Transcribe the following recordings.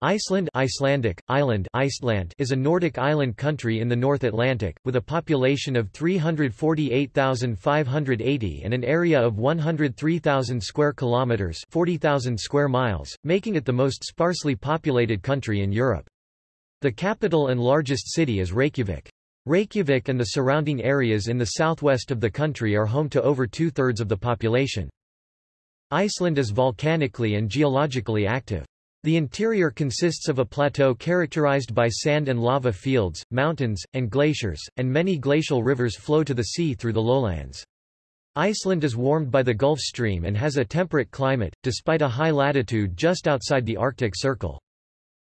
Iceland Icelandic, island Iceland is a Nordic island country in the North Atlantic, with a population of 348,580 and an area of 103,000 square kilometres 40,000 square miles, making it the most sparsely populated country in Europe. The capital and largest city is Reykjavik. Reykjavik and the surrounding areas in the southwest of the country are home to over two-thirds of the population. Iceland is volcanically and geologically active. The interior consists of a plateau characterized by sand and lava fields, mountains, and glaciers, and many glacial rivers flow to the sea through the lowlands. Iceland is warmed by the Gulf Stream and has a temperate climate, despite a high latitude just outside the Arctic Circle.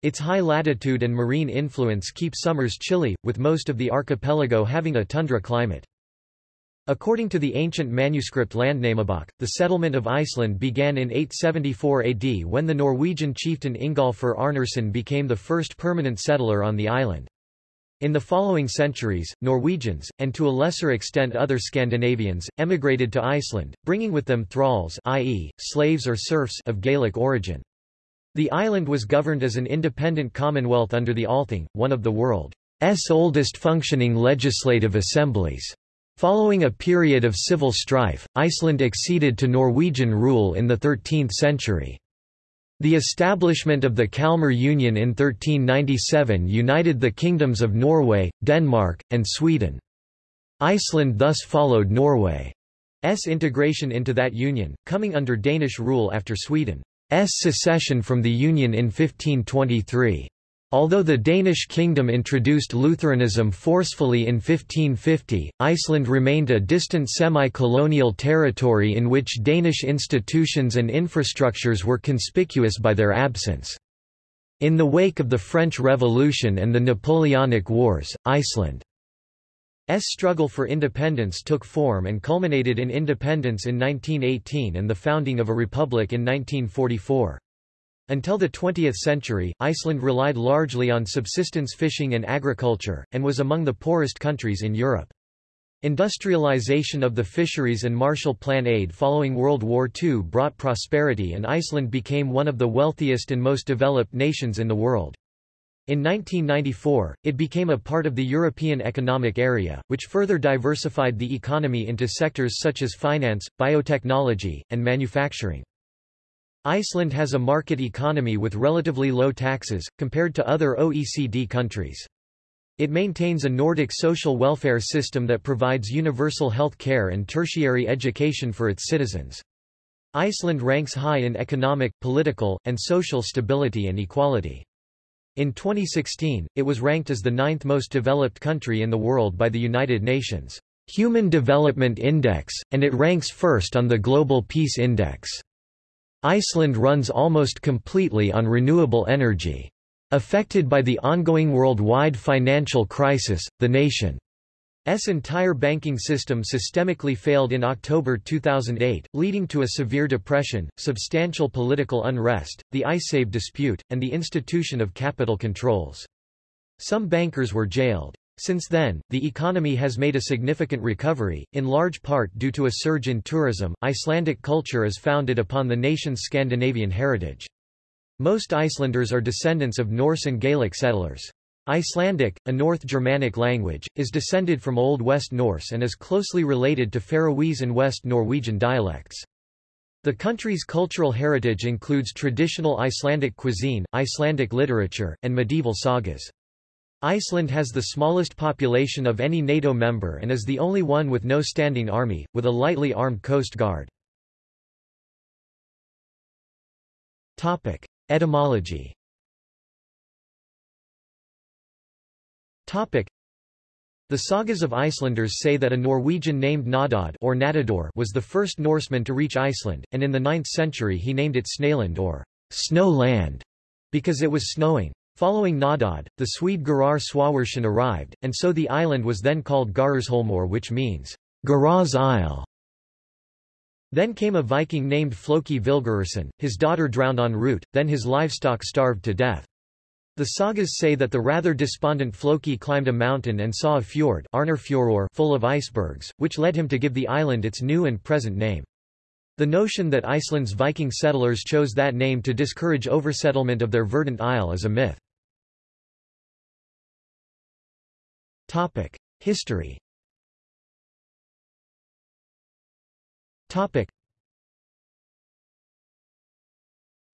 Its high latitude and marine influence keep summers chilly, with most of the archipelago having a tundra climate. According to the ancient manuscript Landnámabók, the settlement of Iceland began in 874 AD when the Norwegian chieftain Ingolfur Arnarsson became the first permanent settler on the island. In the following centuries, Norwegians, and to a lesser extent other Scandinavians, emigrated to Iceland, bringing with them thralls i.e., slaves or serfs of Gaelic origin. The island was governed as an independent commonwealth under the Althing, one of the world's oldest functioning legislative assemblies. Following a period of civil strife, Iceland acceded to Norwegian rule in the 13th century. The establishment of the Kalmar Union in 1397 united the kingdoms of Norway, Denmark, and Sweden. Iceland thus followed Norway's integration into that union, coming under Danish rule after Sweden's secession from the union in 1523. Although the Danish kingdom introduced Lutheranism forcefully in 1550, Iceland remained a distant semi-colonial territory in which Danish institutions and infrastructures were conspicuous by their absence. In the wake of the French Revolution and the Napoleonic Wars, Iceland's struggle for independence took form and culminated in independence in 1918 and the founding of a republic in 1944. Until the 20th century, Iceland relied largely on subsistence fishing and agriculture, and was among the poorest countries in Europe. Industrialization of the fisheries and Marshall Plan aid following World War II brought prosperity and Iceland became one of the wealthiest and most developed nations in the world. In 1994, it became a part of the European Economic Area, which further diversified the economy into sectors such as finance, biotechnology, and manufacturing. Iceland has a market economy with relatively low taxes, compared to other OECD countries. It maintains a Nordic social welfare system that provides universal health care and tertiary education for its citizens. Iceland ranks high in economic, political, and social stability and equality. In 2016, it was ranked as the ninth most developed country in the world by the United Nations Human Development Index, and it ranks first on the Global Peace Index. Iceland runs almost completely on renewable energy. Affected by the ongoing worldwide financial crisis, the nation's entire banking system systemically failed in October 2008, leading to a severe depression, substantial political unrest, the Icesave dispute, and the institution of capital controls. Some bankers were jailed. Since then, the economy has made a significant recovery, in large part due to a surge in tourism. Icelandic culture is founded upon the nation's Scandinavian heritage. Most Icelanders are descendants of Norse and Gaelic settlers. Icelandic, a North Germanic language, is descended from Old West Norse and is closely related to Faroese and West Norwegian dialects. The country's cultural heritage includes traditional Icelandic cuisine, Icelandic literature, and medieval sagas. Iceland has the smallest population of any NATO member and is the only one with no standing army, with a lightly armed coast guard. Etymology the sagas of Icelanders say that a Norwegian named Naddodd or Natador was the first Norseman to reach Iceland, and in the 9th century he named it Snaland or Snow Land, because it was snowing. Following Naddodd, the Swede Garðar Svavarsson arrived, and so the island was then called Garðarshólmur which means, Garðar's Isle. Then came a Viking named Flóki Vilgerðarson, his daughter drowned en route, then his livestock starved to death. The sagas say that the rather despondent Floki climbed a mountain and saw a fjord full of icebergs, which led him to give the island its new and present name. The notion that Iceland's Viking settlers chose that name to discourage oversettlement of their verdant isle is a myth. History Topic.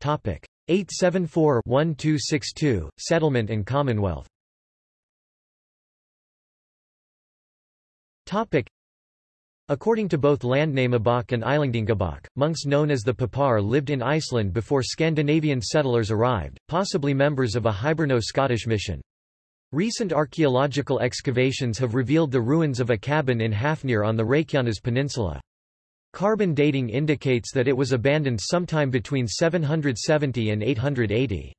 Topic 874-1262 Settlement and Commonwealth. Topic. According to both Landnámabók and Íslendingabók, monks known as the Papar lived in Iceland before Scandinavian settlers arrived, possibly members of a Hiberno-Scottish mission. Recent archaeological excavations have revealed the ruins of a cabin in Hafnir on the Reykjanes Peninsula. Carbon dating indicates that it was abandoned sometime between 770 and 880.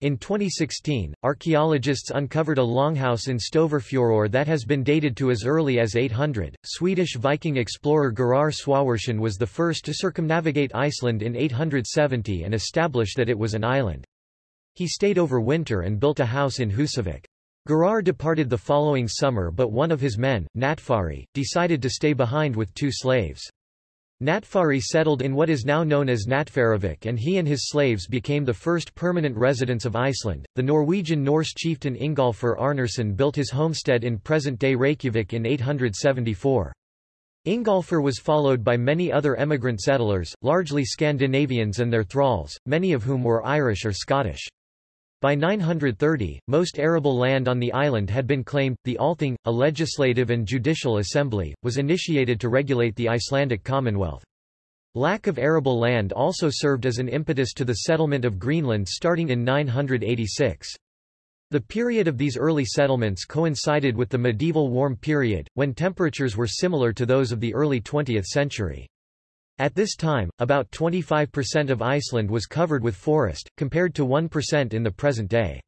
In 2016, archaeologists uncovered a longhouse in Stöðvarfjörður that has been dated to as early as 800. Swedish Viking explorer Garðar Svavarsson was the first to circumnavigate Iceland in 870 and establish that it was an island. He stayed over winter and built a house in Husavik. Garðar departed the following summer but one of his men, Natfari, decided to stay behind with two slaves. Natfari settled in what is now known as Natfaravik and he and his slaves became the first permanent residents of Iceland. The Norwegian Norse chieftain Ingolfur Arnarsson built his homestead in present-day Reykjavik in 874. Ingolfur was followed by many other emigrant settlers, largely Scandinavians and their thralls, many of whom were Irish or Scottish. By 930, most arable land on the island had been claimed. The Althing, a legislative and judicial assembly, was initiated to regulate the Icelandic Commonwealth. Lack of arable land also served as an impetus to the settlement of Greenland starting in 986. The period of these early settlements coincided with the medieval warm period, when temperatures were similar to those of the early 20th century. At this time, about 25% of Iceland was covered with forest, compared to 1% in the present day.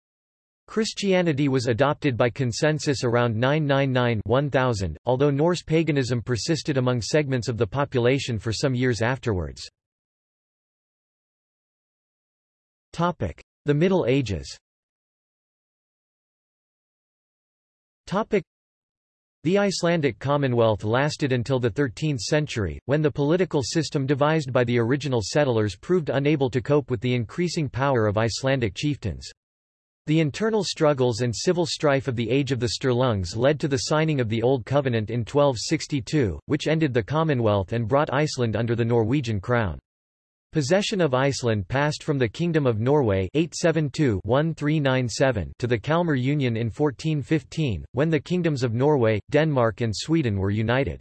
Christianity was adopted by consensus around 999-1000, although Norse paganism persisted among segments of the population for some years afterwards. The Middle Ages the Icelandic Commonwealth lasted until the 13th century, when the political system devised by the original settlers proved unable to cope with the increasing power of Icelandic chieftains. The internal struggles and civil strife of the Age of the Sturlungs led to the signing of the Old Covenant in 1262, which ended the Commonwealth and brought Iceland under the Norwegian crown. Possession of Iceland passed from the Kingdom of Norway 872 to the Kalmar Union in 1415, when the kingdoms of Norway, Denmark and Sweden were united.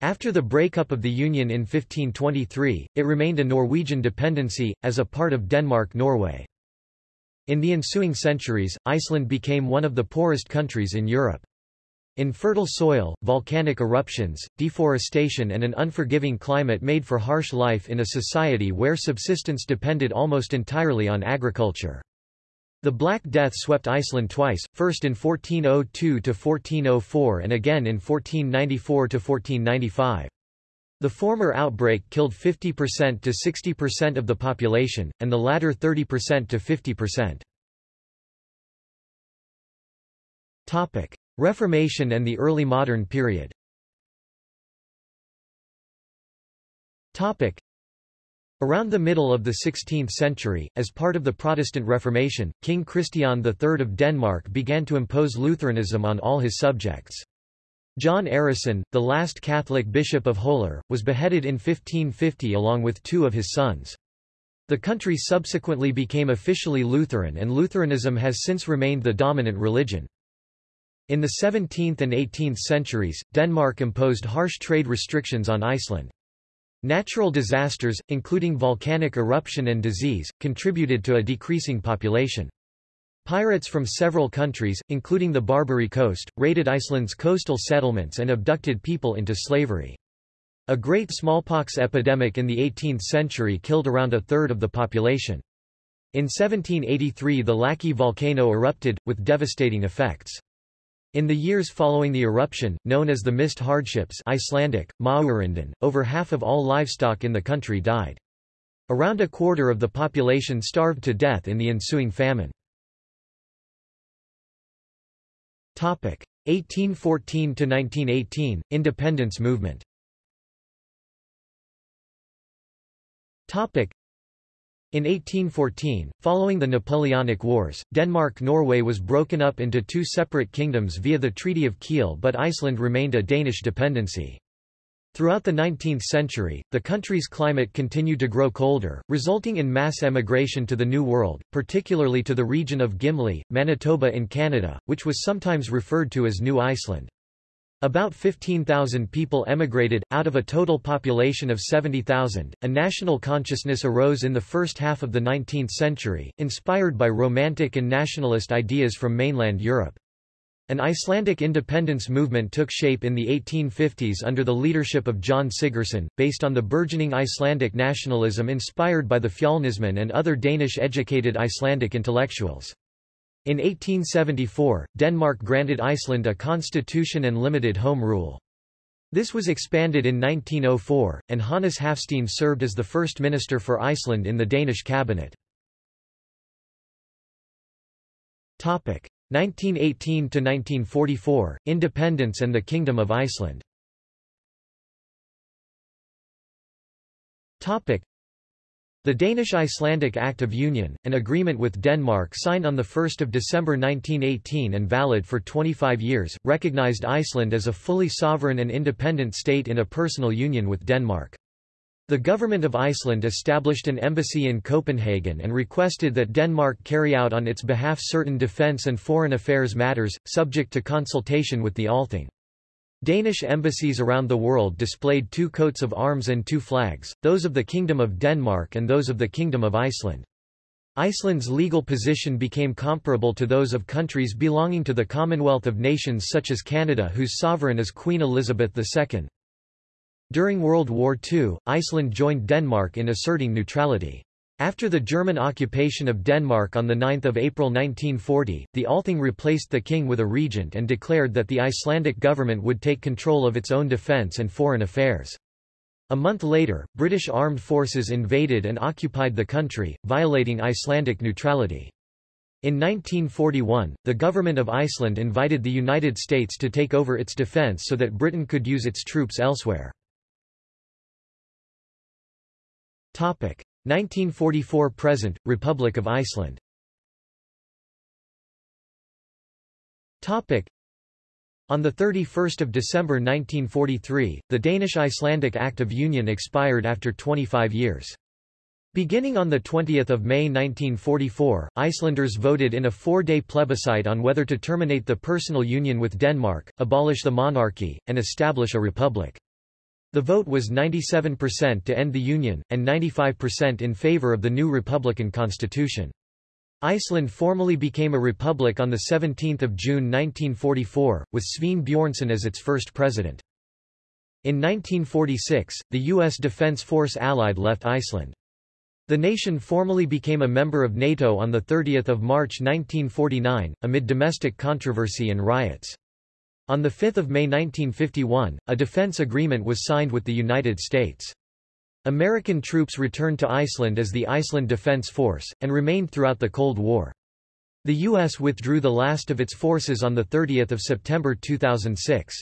After the breakup of the Union in 1523, it remained a Norwegian dependency, as a part of Denmark-Norway. In the ensuing centuries, Iceland became one of the poorest countries in Europe. Infertile soil, volcanic eruptions, deforestation and an unforgiving climate made for harsh life in a society where subsistence depended almost entirely on agriculture. The Black Death swept Iceland twice, first in 1402–1404 and again in 1494–1495. The former outbreak killed 50% to 60% of the population, and the latter 30% to 50%. Reformation and the early modern period Topic. Around the middle of the 16th century, as part of the Protestant Reformation, King Christian III of Denmark began to impose Lutheranism on all his subjects. Jón Arason, the last Catholic bishop of Holar, was beheaded in 1550 along with two of his sons. The country subsequently became officially Lutheran and Lutheranism has since remained the dominant religion. In the 17th and 18th centuries, Denmark imposed harsh trade restrictions on Iceland. Natural disasters, including volcanic eruption and disease, contributed to a decreasing population. Pirates from several countries, including the Barbary Coast, raided Iceland's coastal settlements and abducted people into slavery. A great smallpox epidemic in the 18th century killed around a third of the population. In 1783 the Laki volcano erupted, with devastating effects. In the years following the eruption, known as the Mist Hardships Icelandic, over half of all livestock in the country died. Around a quarter of the population starved to death in the ensuing famine. 1814–1918, Independence movement In 1814, following the Napoleonic Wars, Denmark-Norway was broken up into two separate kingdoms via the Treaty of Kiel but Iceland remained a Danish dependency. Throughout the 19th century, the country's climate continued to grow colder, resulting in mass emigration to the New World, particularly to the region of Gimli, Manitoba in Canada, which was sometimes referred to as New Iceland. About 15,000 people emigrated, out of a total population of 70,000. A national consciousness arose in the first half of the 19th century, inspired by Romantic and nationalist ideas from mainland Europe. An Icelandic independence movement took shape in the 1850s under the leadership of Jón Sigurðsson, based on the burgeoning Icelandic nationalism inspired by the Fjölnismenn and other Danish-educated Icelandic intellectuals. In 1874, Denmark granted Iceland a constitution and limited home rule. This was expanded in 1904, and Hannes Hafstein served as the first minister for Iceland in the Danish cabinet. 1918–1944, Independence and the Kingdom of Iceland the Danish-Icelandic Act of Union, an agreement with Denmark signed on 1 December 1918 and valid for 25 years, recognized Iceland as a fully sovereign and independent state in a personal union with Denmark. The government of Iceland established an embassy in Copenhagen and requested that Denmark carry out on its behalf certain defence and foreign affairs matters, subject to consultation with the Althing. Danish embassies around the world displayed two coats of arms and two flags, those of the Kingdom of Denmark and those of the Kingdom of Iceland. Iceland's legal position became comparable to those of countries belonging to the Commonwealth of Nations such as Canada whose sovereign is Queen Elizabeth II. During World War II, Iceland joined Denmark in asserting neutrality. After the German occupation of Denmark on 9 April 1940, the Althing replaced the king with a regent and declared that the Icelandic government would take control of its own defence and foreign affairs. A month later, British armed forces invaded and occupied the country, violating Icelandic neutrality. In 1941, the government of Iceland invited the United States to take over its defence so that Britain could use its troops elsewhere. 1944–present, Republic of Iceland Topic. on 31 December 1943, the Danish-Icelandic Act of Union expired after 25 years. Beginning on 20 May 1944, Icelanders voted in a four-day plebiscite on whether to terminate the personal union with Denmark, abolish the monarchy, and establish a republic. The vote was 97% to end the Union, and 95% in favor of the new republican constitution. Iceland formally became a republic on 17 June 1944, with Sveinn Björnsson as its first president. In 1946, the U.S. Defense Force Allied left Iceland. The nation formally became a member of NATO on 30 March 1949, amid domestic controversy and riots. On 5 May 1951, a defense agreement was signed with the United States. American troops returned to Iceland as the Iceland Defense Force, and remained throughout the Cold War. The U.S. withdrew the last of its forces on 30 September 2006.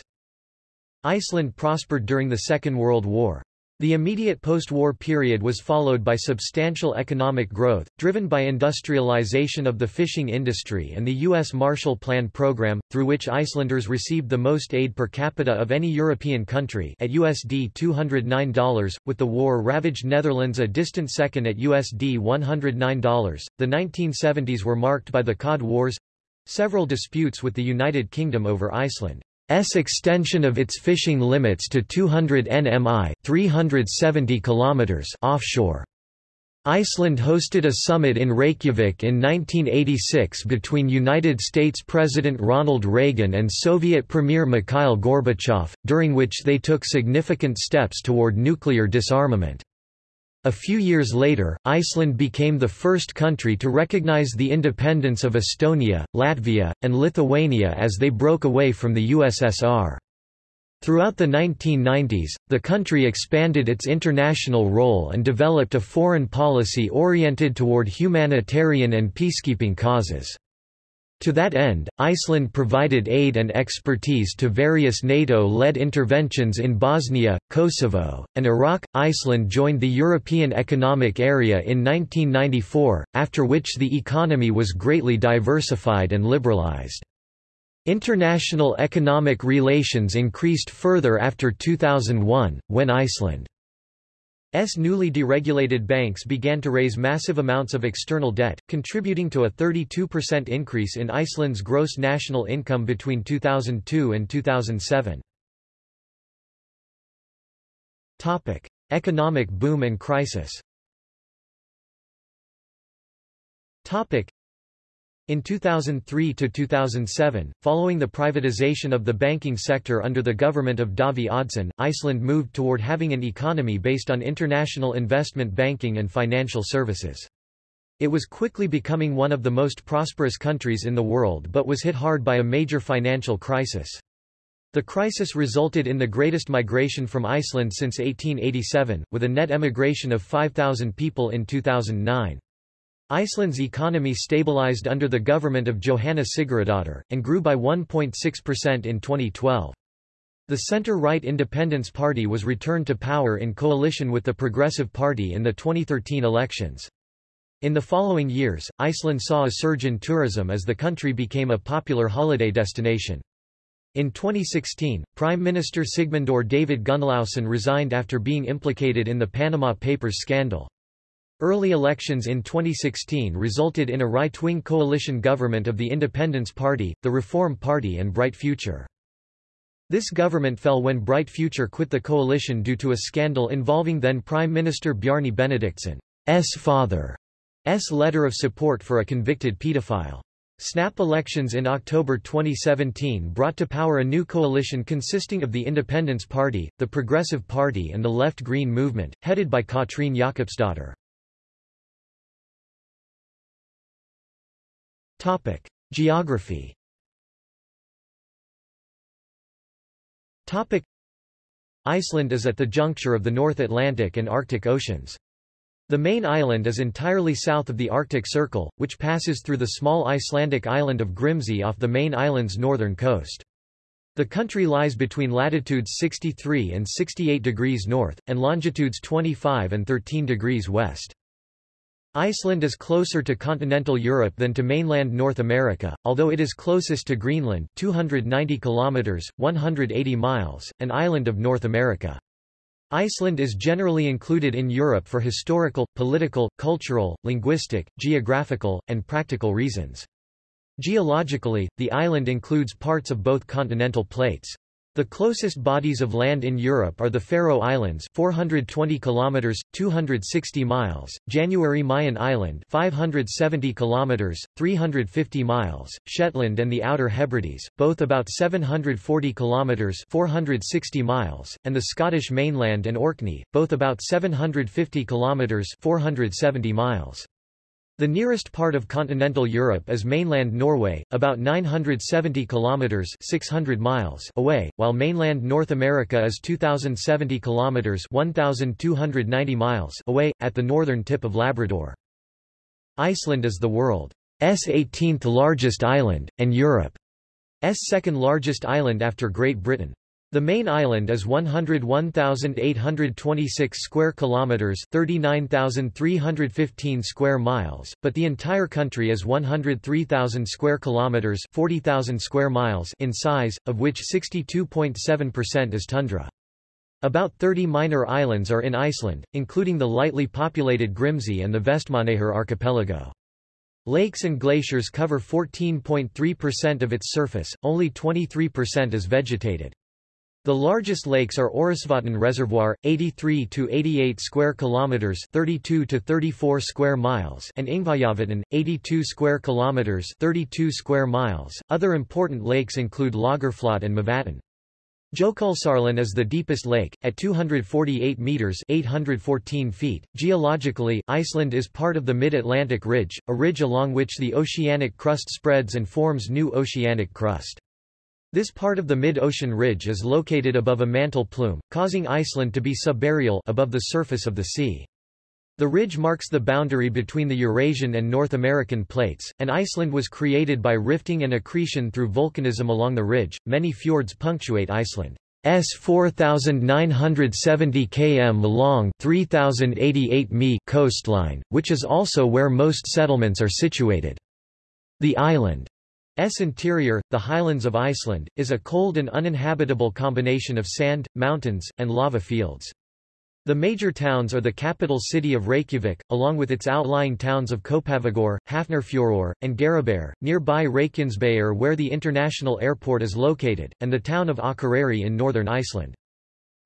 Iceland prospered during the Second World War. The immediate post-war period was followed by substantial economic growth, driven by industrialization of the fishing industry and the U.S. Marshall Plan program, through which Icelanders received the most aid per capita of any European country at USD $209, with the war-ravaged Netherlands a distant second at USD $109. The 1970s were marked by the Cod Wars—several disputes with the United Kingdom over Iceland. S extension of its fishing limits to 200 nmi 370 kilometers offshore. Iceland hosted a summit in Reykjavik in 1986 between United States President Ronald Reagan and Soviet Premier Mikhail Gorbachev, during which they took significant steps toward nuclear disarmament. A few years later, Iceland became the first country to recognize the independence of Estonia, Latvia, and Lithuania as they broke away from the USSR. Throughout the 1990s, the country expanded its international role and developed a foreign policy oriented toward humanitarian and peacekeeping causes. To that end, Iceland provided aid and expertise to various NATO-led interventions in Bosnia, Kosovo, and Iraq. Iceland joined the European Economic Area in 1994, after which the economy was greatly diversified and liberalized. International economic relations increased further after 2001, when Iceland S newly deregulated banks began to raise massive amounts of external debt, contributing to a 32% increase in Iceland's gross national income between 2002 and 2007. Topic: Economic boom and crisis. Topic: in 2003 to 2007, following the privatization of the banking sector under the government of Davíð Oddsson, Iceland moved toward having an economy based on international investment banking and financial services. It was quickly becoming one of the most prosperous countries in the world but was hit hard by a major financial crisis. The crisis resulted in the greatest migration from Iceland since 1887, with a net emigration of 5,000 people in 2009. Iceland's economy stabilized under the government of Jóhanna Sigurðardóttir, and grew by 1.6% in 2012. The center-right Independence Party was returned to power in coalition with the Progressive Party in the 2013 elections. In the following years, Iceland saw a surge in tourism as the country became a popular holiday destination. In 2016, Prime Minister Sigmundur Davíð Gunnlaugsson resigned after being implicated in the Panama Papers scandal. Early elections in 2016 resulted in a right-wing coalition government of the Independence Party, the Reform Party and Bright Future. This government fell when Bright Future quit the coalition due to a scandal involving then Prime Minister Bjarni Benediktsson,'s father's letter of support for a convicted pedophile. Snap elections in October 2017 brought to power a new coalition consisting of the Independence Party, the Progressive Party and the Left Green Movement, headed by Katrín Jakobsdóttir. Topic: Geography. Topic: Iceland is at the juncture of the North Atlantic and Arctic Oceans. The main island is entirely south of the Arctic Circle, which passes through the small Icelandic island of Grimsey off the main island's northern coast. The country lies between latitudes 63 and 68 degrees north, and longitudes 25 and 13 degrees west. Iceland is closer to continental Europe than to mainland North America, although it is closest to Greenland 290 kilometers, 180 miles, an island of North America. Iceland is generally included in Europe for historical, political, cultural, linguistic, geographical, and practical reasons. Geologically, the island includes parts of both continental plates. The closest bodies of land in Europe are the Faroe Islands 420 kilometers 260 miles, January Mayan Island 570 kilometers 350 miles, Shetland and the Outer Hebrides, both about 740 kilometers 460 miles, and the Scottish mainland and Orkney, both about 750 kilometers 470 miles. The nearest part of continental Europe is mainland Norway, about 970 kilometers (600 miles) away, while mainland North America is 2070 kilometers (1290 miles) away at the northern tip of Labrador. Iceland is the world's 18th largest island and Europe's second largest island after Great Britain. The main island is 101,826 square kilometers, 39,315 square miles, but the entire country is 103,000 square kilometers, 40,000 square miles in size, of which 62.7% is tundra. About 30 minor islands are in Iceland, including the lightly populated Grimsey and the Vestmannaeyjar archipelago. Lakes and glaciers cover 14.3% of its surface, only 23% is vegetated. The largest lakes are Orisvatn Reservoir, 83 to 88 square kilometers, 32 to 34 square miles, and Ingvallavatn, 82 square kilometers, 32 square miles. Other important lakes include Lagarfljót and Mývatn. Jökulsárlón is the deepest lake, at 248 meters (814 feet). Geologically, Iceland is part of the Mid-Atlantic Ridge, a ridge along which the oceanic crust spreads and forms new oceanic crust. This part of the mid-ocean ridge is located above a mantle plume, causing Iceland to be subaerial above the surface of the sea. The ridge marks the boundary between the Eurasian and North American plates, and Iceland was created by rifting and accretion through volcanism along the ridge. Many fjords punctuate Iceland's 4,970 km long 3,088 mi coastline, which is also where most settlements are situated. The island's interior, the highlands of Iceland, is a cold and uninhabitable combination of sand, mountains, and lava fields. The major towns are the capital city of Reykjavik, along with its outlying towns of Kópavogur, Hafnarfjörður, and Garðabær, nearby Reykjanesbær where the international airport is located, and the town of Akureyri in northern Iceland.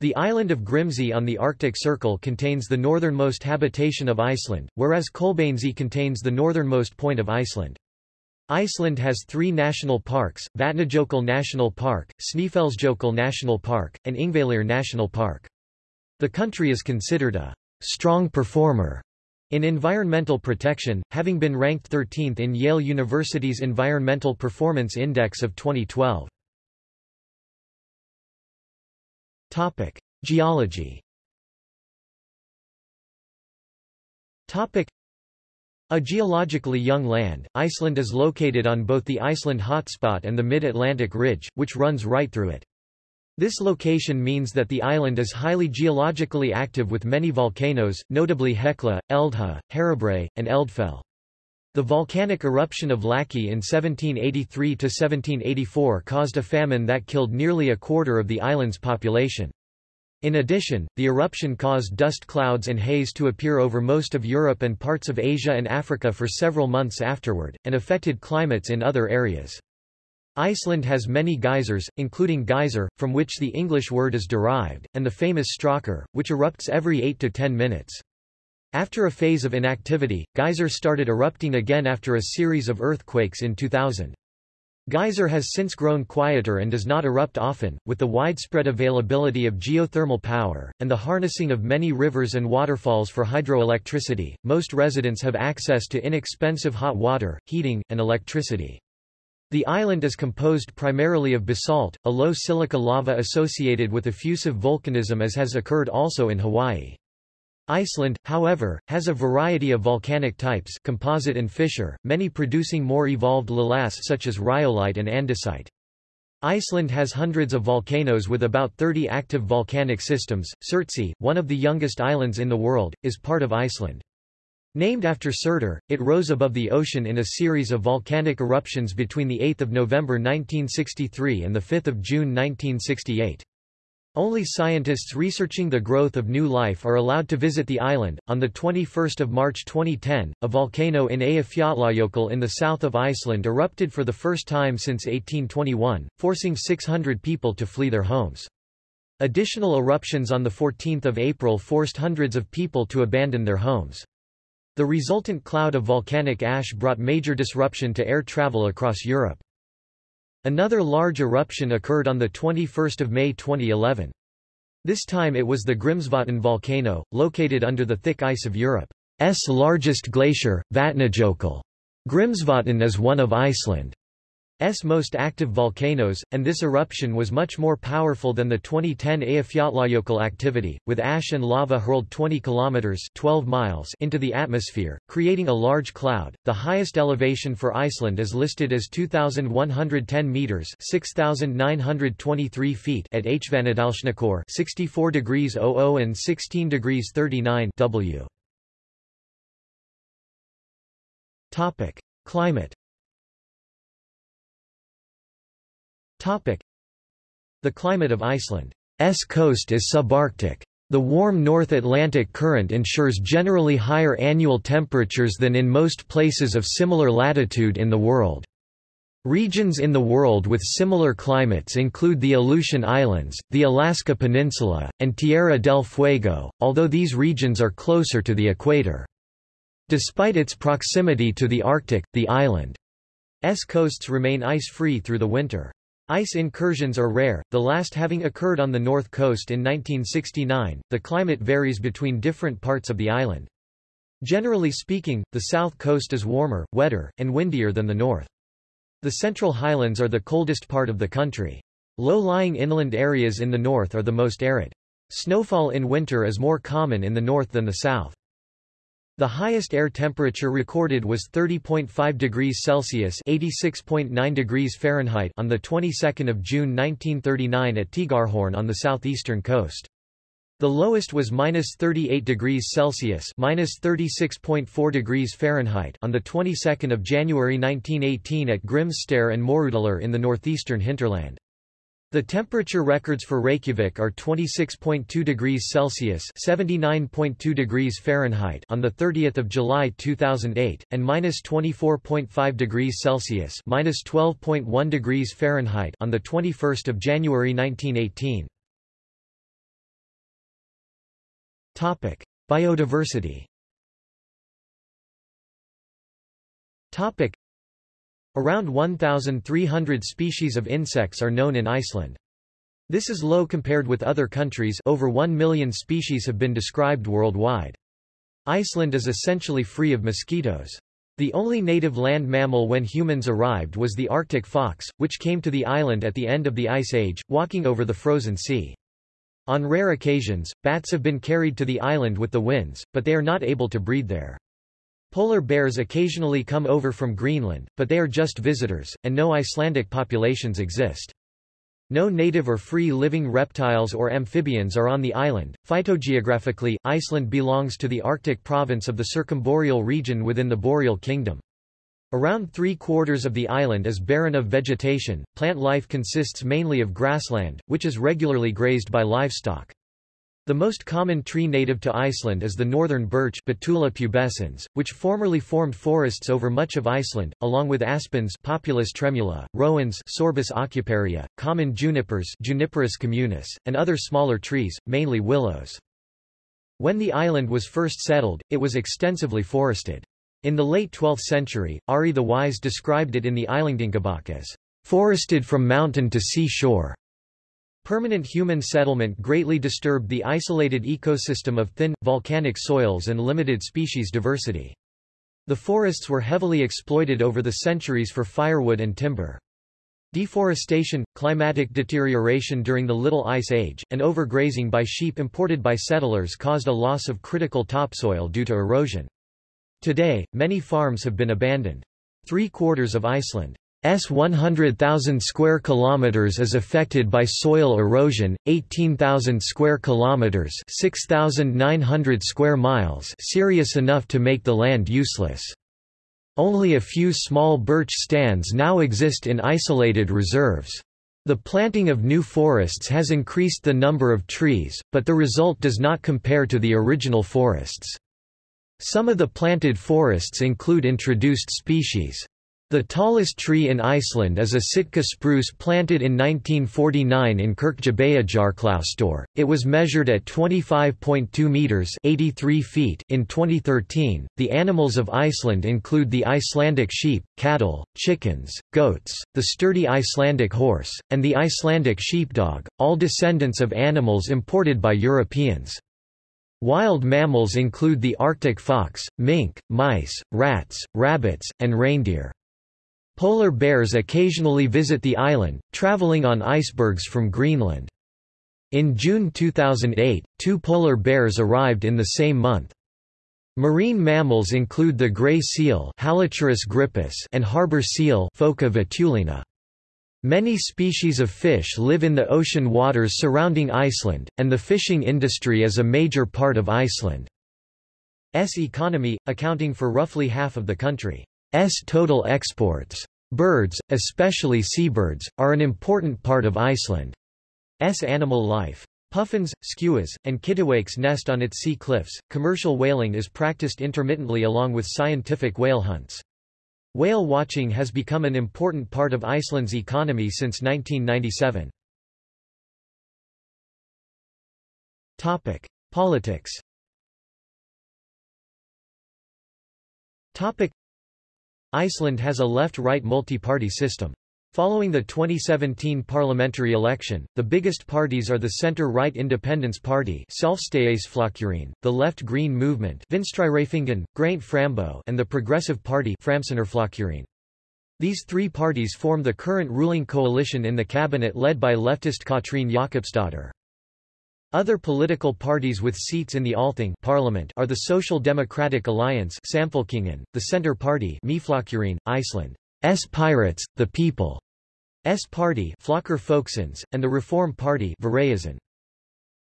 The island of Grimsey on the Arctic Circle contains the northernmost habitation of Iceland, whereas Kolbeinsey contains the northernmost point of Iceland. Iceland has three national parks, Vatnajökull National Park, Snæfellsjökull National Park, and Ingvellir National Park. The country is considered a strong performer in environmental protection, having been ranked 13th in Yale University's Environmental Performance Index of 2012. Topic: Geology. Topic: A geologically young land, Iceland is located on both the Iceland hotspot and the Mid-Atlantic Ridge, which runs right through it. This location means that the island is highly geologically active with many volcanoes, notably Hekla, Eldgjá, Herðubreið, and Eldfell. The volcanic eruption of Laki in 1783–1784 caused a famine that killed nearly a quarter of the island's population. In addition, the eruption caused dust clouds and haze to appear over most of Europe and parts of Asia and Africa for several months afterward, and affected climates in other areas. Iceland has many geysers, including Geysir, from which the English word is derived, and the famous Strokkur, which erupts every 8 to 10 minutes. After a phase of inactivity, Geysir started erupting again after a series of earthquakes in 2000. Geysir has since grown quieter and does not erupt often, with the widespread availability of geothermal power, and the harnessing of many rivers and waterfalls for hydroelectricity. Most residents have access to inexpensive hot water, heating, and electricity. The island is composed primarily of basalt, a low silica lava associated with effusive volcanism as has occurred also in Hawaii. Iceland, however, has a variety of volcanic types composite and fissure, many producing more evolved lavas such as rhyolite and andesite. Iceland has hundreds of volcanoes with about 30 active volcanic systems. Surtsey, one of the youngest islands in the world, is part of Iceland. Named after Surtur, it rose above the ocean in a series of volcanic eruptions between 8 November 1963 and 5 June 1968. Only scientists researching the growth of new life are allowed to visit the island. On the 21st of March 2010, a volcano in Eyjafjallajökull in the south of Iceland erupted for the first time since 1821, forcing 600 people to flee their homes. Additional eruptions on the 14th of April forced hundreds of people to abandon their homes. The resultant cloud of volcanic ash brought major disruption to air travel across Europe. Another large eruption occurred on 21 May 2011. This time it was the Grímsvötn volcano, located under the thick ice of Europe's largest glacier, Vatnajökull. Grímsvötn is one of Iceland. S most active volcanoes, and this eruption was much more powerful than the 2010 Eyjafjallajökull activity, with ash and lava hurled 20 kilometers (12 miles) into the atmosphere, creating a large cloud. The highest elevation for Iceland is listed as 2110 meters (6923 feet) at Hvannadalshnúkur, 64 degrees 00 and 16 degrees 39 W. Topic: Climate The climate of Iceland's coast is subarctic. The warm North Atlantic current ensures generally higher annual temperatures than in most places of similar latitude in the world. Regions in the world with similar climates include the Aleutian Islands, the Alaska Peninsula, and Tierra del Fuego, although these regions are closer to the equator. Despite its proximity to the Arctic, the island's coasts remain ice-free through the winter. Ice incursions are rare, the last having occurred on the north coast in 1969. The climate varies between different parts of the island. Generally speaking, the south coast is warmer, wetter, and windier than the north. The central highlands are the coldest part of the country. Low-lying inland areas in the north are the most arid. Snowfall in winter is more common in the north than the south. The highest air temperature recorded was 30.5 degrees Celsius (86.9 degrees Fahrenheit) on the 22nd of June 1939 at Teigarhorn on the southeastern coast. The lowest was minus 38 degrees Celsius minus 36.4 degrees Fahrenheit on the 22nd of January 1918 at Grimstad and Möðrudalur in the northeastern hinterland. The temperature records for Reykjavik are 26.2 degrees Celsius (79.2 degrees Fahrenheit) on the 30th of July 2008, and minus 24.5 degrees Celsius 12.1 degrees Fahrenheit) on the 21st of January 1918. Topic: Biodiversity. Topic: Around 1,300 species of insects are known in Iceland. This is low compared with other countries over 1 million species have been described worldwide. Iceland is essentially free of mosquitoes. The only native land mammal when humans arrived was the Arctic fox, which came to the island at the end of the Ice Age, walking over the frozen sea. On rare occasions, bats have been carried to the island with the winds, but they are not able to breed there. Polar bears occasionally come over from Greenland, but they are just visitors, and no Icelandic populations exist. No native or free-living reptiles or amphibians are on the island. Phytogeographically, Iceland belongs to the Arctic province of the circumboreal region within the Boreal Kingdom. Around three-quarters of the island is barren of vegetation. Plant life consists mainly of grassland, which is regularly grazed by livestock. The most common tree native to Iceland is the northern birch Betula pubescens, which formerly formed forests over much of Iceland, along with aspens Populus tremula, rowans Sorbus aucuparia, common junipers Juniperus communis, and other smaller trees, mainly willows. When the island was first settled, it was extensively forested. In the late 12th century, Ari the Wise described it in the Íslendingabók as forested from mountain to sea shore. Permanent human settlement greatly disturbed the isolated ecosystem of thin, volcanic soils and limited species diversity. The forests were heavily exploited over the centuries for firewood and timber. Deforestation, climatic deterioration during the Little Ice Age, and overgrazing by sheep imported by settlers caused a loss of critical topsoil due to erosion. Today, many farms have been abandoned. Three-quarters of Iceland S 100,000 square kilometers is affected by soil erosion, 18,000 square kilometers, 6,900 square miles, serious enough to make the land useless. Only a few small birch stands now exist in isolated reserves. The planting of new forests has increased the number of trees, but the result does not compare to the original forests. Some of the planted forests include introduced species. The tallest tree in Iceland is a Sitka spruce planted in 1949 in Kirkjubæjarklaustur. It was measured at 25.2 meters (83 feet) in 2013. The animals of Iceland include the Icelandic sheep, cattle, chickens, goats, the sturdy Icelandic horse, and the Icelandic sheepdog, all descendants of animals imported by Europeans. Wild mammals include the Arctic fox, mink, mice, rats, rabbits, and reindeer. Polar bears occasionally visit the island, traveling on icebergs from Greenland. In June 2008, two polar bears arrived in the same month. Marine mammals include the gray seal and harbor seal Phoca vitulina. Many species of fish live in the ocean waters surrounding Iceland, and the fishing industry is a major part of Iceland's economy, accounting for roughly half of the country. S total exports. Birds, especially seabirds, are an important part of Iceland's animal life. Puffins, skuas, and kittiwakes nest on its sea cliffs. Commercial whaling is practiced intermittently along with scientific whale hunts. Whale watching has become an important part of Iceland's economy since 1997. Topic: Politics. Topic: Iceland has a left-right multi-party system. Following the 2017 parliamentary election, the biggest parties are the center-right Independence Party the Left Green Movement and the Progressive Party These three parties form the current ruling coalition in the cabinet led by leftist Katrín Jakobsdóttir. Other political parties with seats in the Althing parliament are the Social Democratic Alliance Samfylkingin, the Centre Party Iceland, S Pirates, the People, S Party Flokkur Fólksins, and the Reform Party Viðreisnin.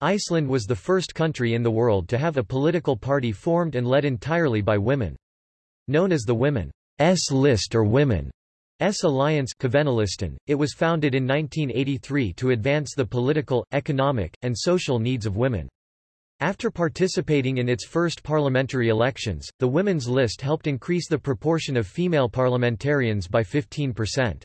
Iceland was the first country in the world to have a political party formed and led entirely by women. Known as the Women's List or Women S Alliance it was founded in 1983 to advance the political, economic, and social needs of women. After participating in its first parliamentary elections, the Women's List helped increase the proportion of female parliamentarians by 15%.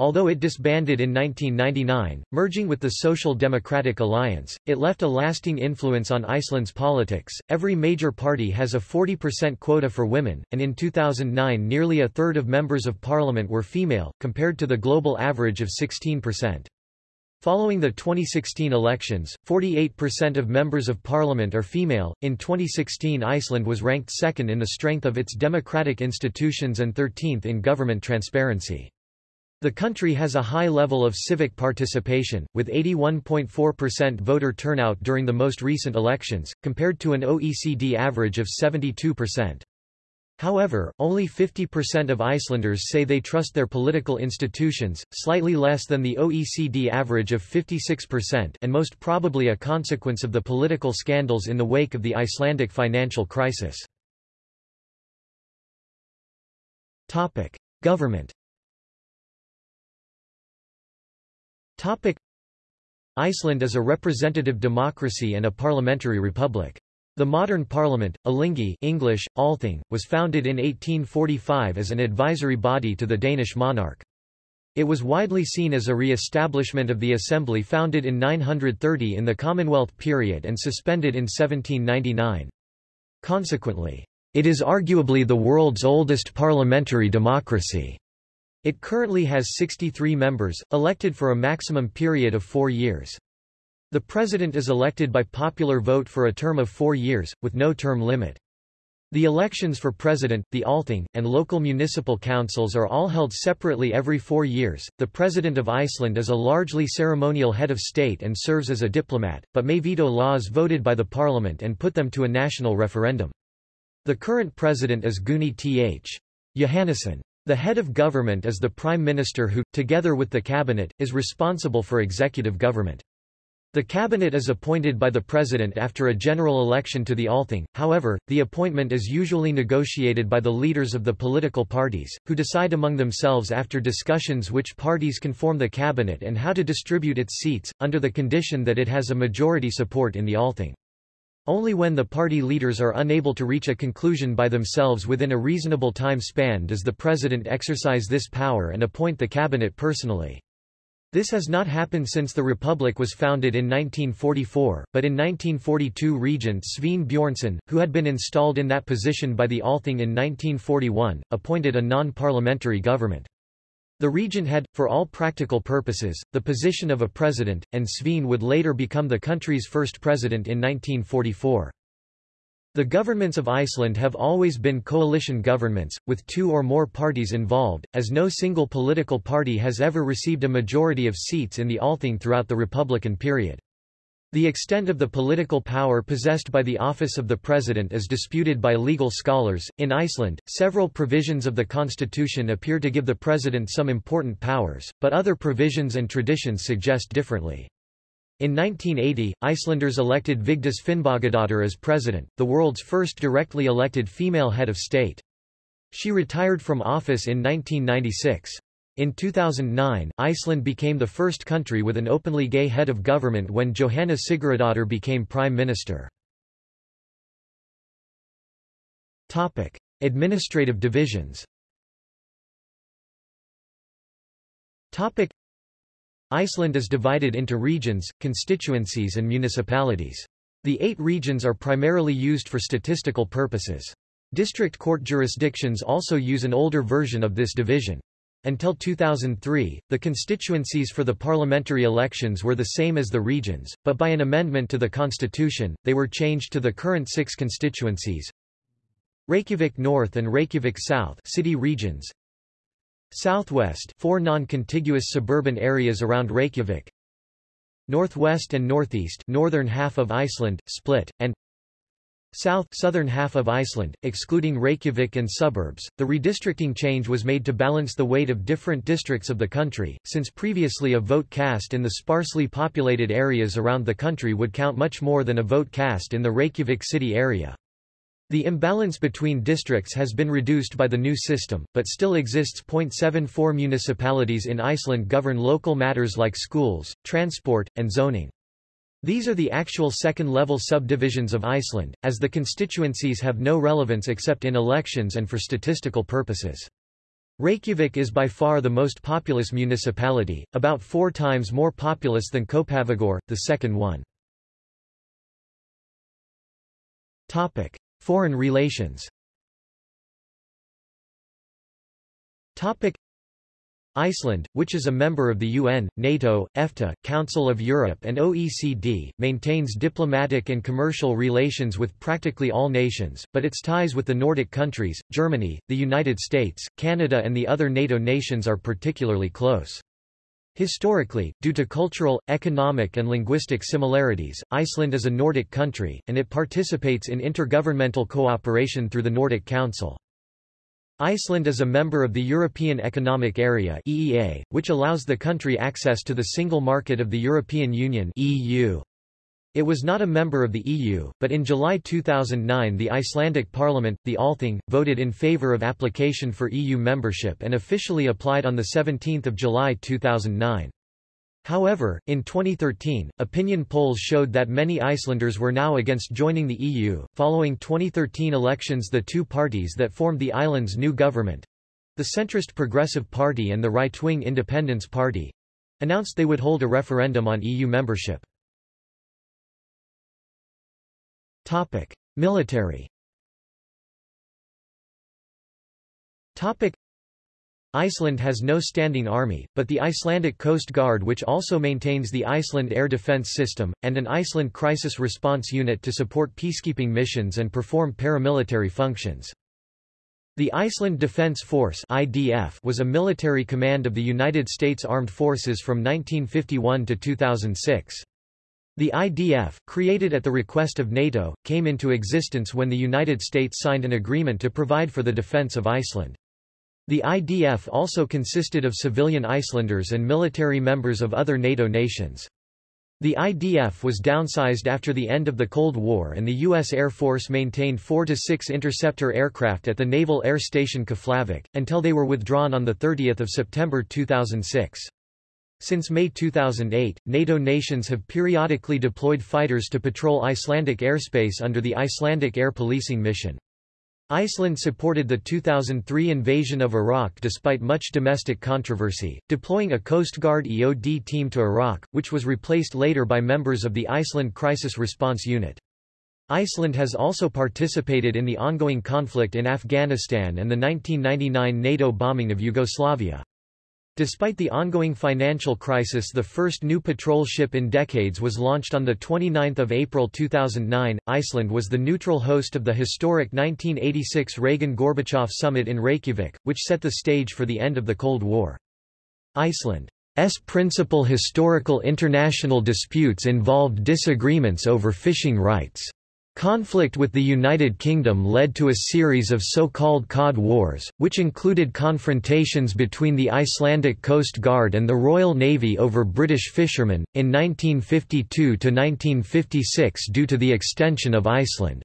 Although it disbanded in 1999, merging with the Social Democratic Alliance, it left a lasting influence on Iceland's politics. Every major party has a 40% quota for women, and in 2009 nearly a third of members of parliament were female, compared to the global average of 16%. Following the 2016 elections, 48% of members of parliament are female. In 2016, Iceland was ranked second in the strength of its democratic institutions and 13th in government transparency. The country has a high level of civic participation, with 81.4% voter turnout during the most recent elections, compared to an OECD average of 72%. However, only 50% of Icelanders say they trust their political institutions, slightly less than the OECD average of 56% and most probably a consequence of the political scandals in the wake of the Icelandic financial crisis. Government Topic. Iceland is a representative democracy and a parliamentary republic. The modern parliament, Alþingi English, Althing, was founded in 1845 as an advisory body to the Danish monarch. It was widely seen as a re-establishment of the assembly founded in 930 in the Commonwealth period and suspended in 1799. Consequently, it is arguably the world's oldest parliamentary democracy. It currently has 63 members, elected for a maximum period of four years. The president is elected by popular vote for a term of four years, with no term limit. The elections for president, the Althing, and local municipal councils are all held separately every four years. The president of Iceland is a largely ceremonial head of state and serves as a diplomat, but may veto laws voted by the parliament and put them to a national referendum. The current president is Guðni Th. Jóhannesson. The head of government is the prime minister who, together with the cabinet, is responsible for executive government. The cabinet is appointed by the president after a general election to the Althing, however, the appointment is usually negotiated by the leaders of the political parties, who decide among themselves after discussions which parties can form the cabinet and how to distribute its seats, under the condition that it has a majority support in the Althing. Only when the party leaders are unable to reach a conclusion by themselves within a reasonable time span does the president exercise this power and appoint the cabinet personally. This has not happened since the republic was founded in 1944, but in 1942 Regent Sveinn Björnsson, who had been installed in that position by the Althing in 1941, appointed a non-parliamentary government. The regent had, for all practical purposes, the position of a president, and Sveinn would later become the country's first president in 1944. The governments of Iceland have always been coalition governments, with two or more parties involved, as no single political party has ever received a majority of seats in the Althing throughout the Republican period. The extent of the political power possessed by the office of the president is disputed by legal scholars. In Iceland, several provisions of the constitution appear to give the president some important powers, but other provisions and traditions suggest differently. In 1980, Icelanders elected Vigdís Finnbogadóttir as president, the world's first directly elected female head of state. She retired from office in 1996. In 2009, Iceland became the first country with an openly gay head of government when Jóhanna Sigurðardóttir became prime minister. Topic: Administrative divisions. Topic: Iceland is divided into regions, constituencies and municipalities. The eight regions are primarily used for statistical purposes. District court jurisdictions also use an older version of this division. Until 2003, the constituencies for the parliamentary elections were the same as the regions, but by an amendment to the constitution, they were changed to the current six constituencies. Reykjavik North and Reykjavik South city regions. Southwest four non-contiguous suburban areas around Reykjavik. northwest and northeast northern half of Iceland, split, and south southern half of Iceland, excluding Reykjavik and suburbs. The redistricting change was made to balance the weight of different districts of the country, since previously a vote cast in the sparsely populated areas around the country would count much more than a vote cast in the Reykjavik city area. The imbalance between districts has been reduced by the new system, but still exists. 0.74 municipalities in Iceland govern local matters like schools, transport, and zoning. These are the actual second-level subdivisions of Iceland, as the constituencies have no relevance except in elections and for statistical purposes. Reykjavik is by far the most populous municipality, about four times more populous than Kópavogur, the second one. Topic. Foreign relations Topic. Iceland, which is a member of the UN, NATO, EFTA, Council of Europe and OECD, maintains diplomatic and commercial relations with practically all nations, but its ties with the Nordic countries, Germany, the United States, Canada and the other NATO nations are particularly close. Historically, due to cultural, economic and linguistic similarities, Iceland is a Nordic country, and it participates in intergovernmental cooperation through the Nordic Council. Iceland is a member of the European Economic Area (EEA), which allows the country access to the single market of the European Union (EU). It was not a member of the EU, but in July 2009 the Icelandic parliament, the Althing, voted in favour of application for EU membership and officially applied on 17 July 2009. However, in 2013, opinion polls showed that many Icelanders were now against joining the EU. Following 2013 elections, the two parties that formed the island's new government the centrist Progressive Party and the right wing Independence Party announced they would hold a referendum on EU membership. Topic: Military. Topic: Iceland has no standing army, but the Icelandic Coast Guard which also maintains the Iceland Air Defence System, and an Iceland Crisis Response Unit to support peacekeeping missions and perform paramilitary functions. The Iceland Defence Force IDF was a military command of the United States Armed Forces from 1951 to 2006. The IDF, created at the request of NATO, came into existence when the United States signed an agreement to provide for the defence of Iceland. The IDF also consisted of civilian Icelanders and military members of other NATO nations. The IDF was downsized after the end of the Cold War and the U.S. Air Force maintained four to six interceptor aircraft at the Naval Air Station Keflavik, until they were withdrawn on 30 September 2006. Since May 2008, NATO nations have periodically deployed fighters to patrol Icelandic airspace under the Icelandic Air Policing Mission. Iceland supported the 2003 invasion of Iraq despite much domestic controversy, deploying a Coast Guard EOD team to Iraq, which was replaced later by members of the Iceland Crisis Response Unit. Iceland has also participated in the ongoing conflict in Afghanistan and the 1999 NATO bombing of Yugoslavia. Despite the ongoing financial crisis the first new patrol ship in decades was launched on 29 April 2009. Iceland was the neutral host of the historic 1986 Reagan-Gorbachev summit in Reykjavik, which set the stage for the end of the Cold War. Iceland's principal historical international disputes involved disagreements over fishing rights. Conflict with the United Kingdom led to a series of so-called Cod Wars, which included confrontations between the Icelandic Coast Guard and the Royal Navy over British fishermen, in 1952–1956 due to the extension of Iceland.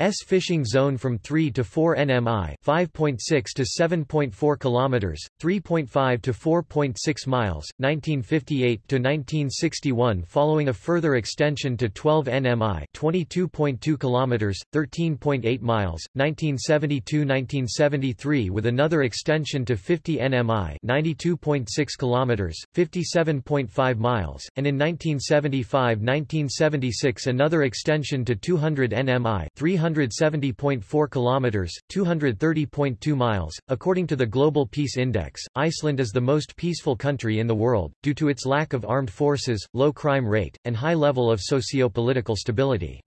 S fishing zone from 3 to 4 nmi, 5.6 to 7.4 kilometers, 3.5 to 4.6 miles, 1958 to 1961 following a further extension to 12 nmi, 22.2 kilometers, 13.8 miles, 1972-1973 with another extension to 50 nmi, 92.6 kilometers, 57.5 miles, and in 1975-1976 another extension to 200 nmi, 300 170.4 kilometers, 230.2 miles. According to the Global Peace Index, Iceland is the most peaceful country in the world due to its lack of armed forces, low crime rate, and high level of socio-political stability.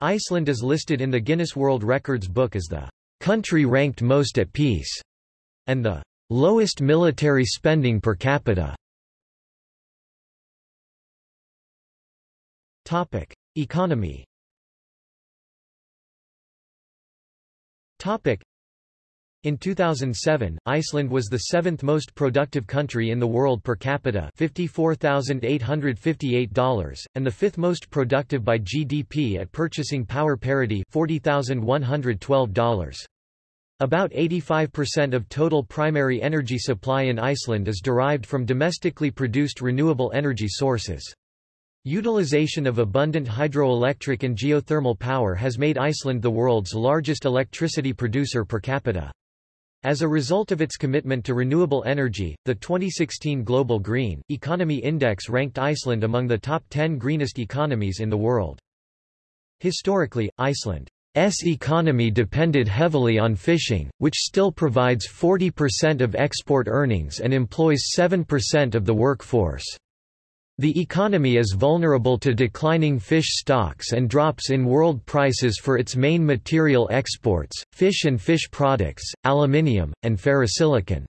Iceland is listed in the Guinness World Records book as the country ranked most at peace and the lowest military spending per capita. Topic: Economy. Topic: in 2007, Iceland was the seventh most productive country in the world per capita $54,858, and the fifth most productive by GDP at purchasing power parity $40,112. About 85% of total primary energy supply in Iceland is derived from domestically produced renewable energy sources. Utilization of abundant hydroelectric and geothermal power has made Iceland the world's largest electricity producer per capita. As a result of its commitment to renewable energy, the 2016 Global Green Economy Index ranked Iceland among the top 10 greenest economies in the world. Historically, Iceland's economy depended heavily on fishing, which still provides 40% of export earnings and employs 7% of the workforce. The economy is vulnerable to declining fish stocks and drops in world prices for its main material exports, fish and fish products, aluminium, and ferrosilicon.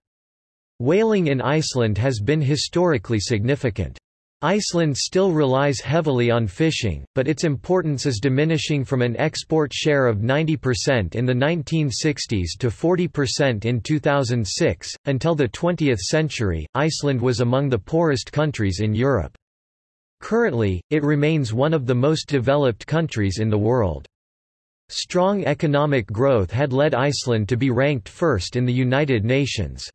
Whaling in Iceland has been historically significant. Iceland still relies heavily on fishing, but its importance is diminishing from an export share of 90% in the 1960s to 40% in 2006. Until the 20th century, Iceland was among the poorest countries in Europe. Currently, it remains one of the most developed countries in the world. Strong economic growth had led Iceland to be ranked first in the United Nations.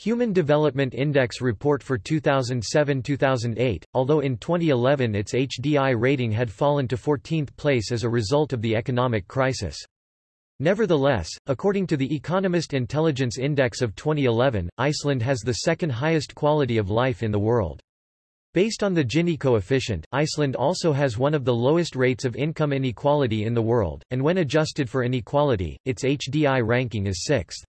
Human Development Index report for 2007-2008, although in 2011 its HDI rating had fallen to 14th place as a result of the economic crisis. Nevertheless, according to the Economist Intelligence Index of 2011, Iceland has the second highest quality of life in the world. Based on the Gini coefficient, Iceland also has one of the lowest rates of income inequality in the world, and when adjusted for inequality, its HDI ranking is sixth.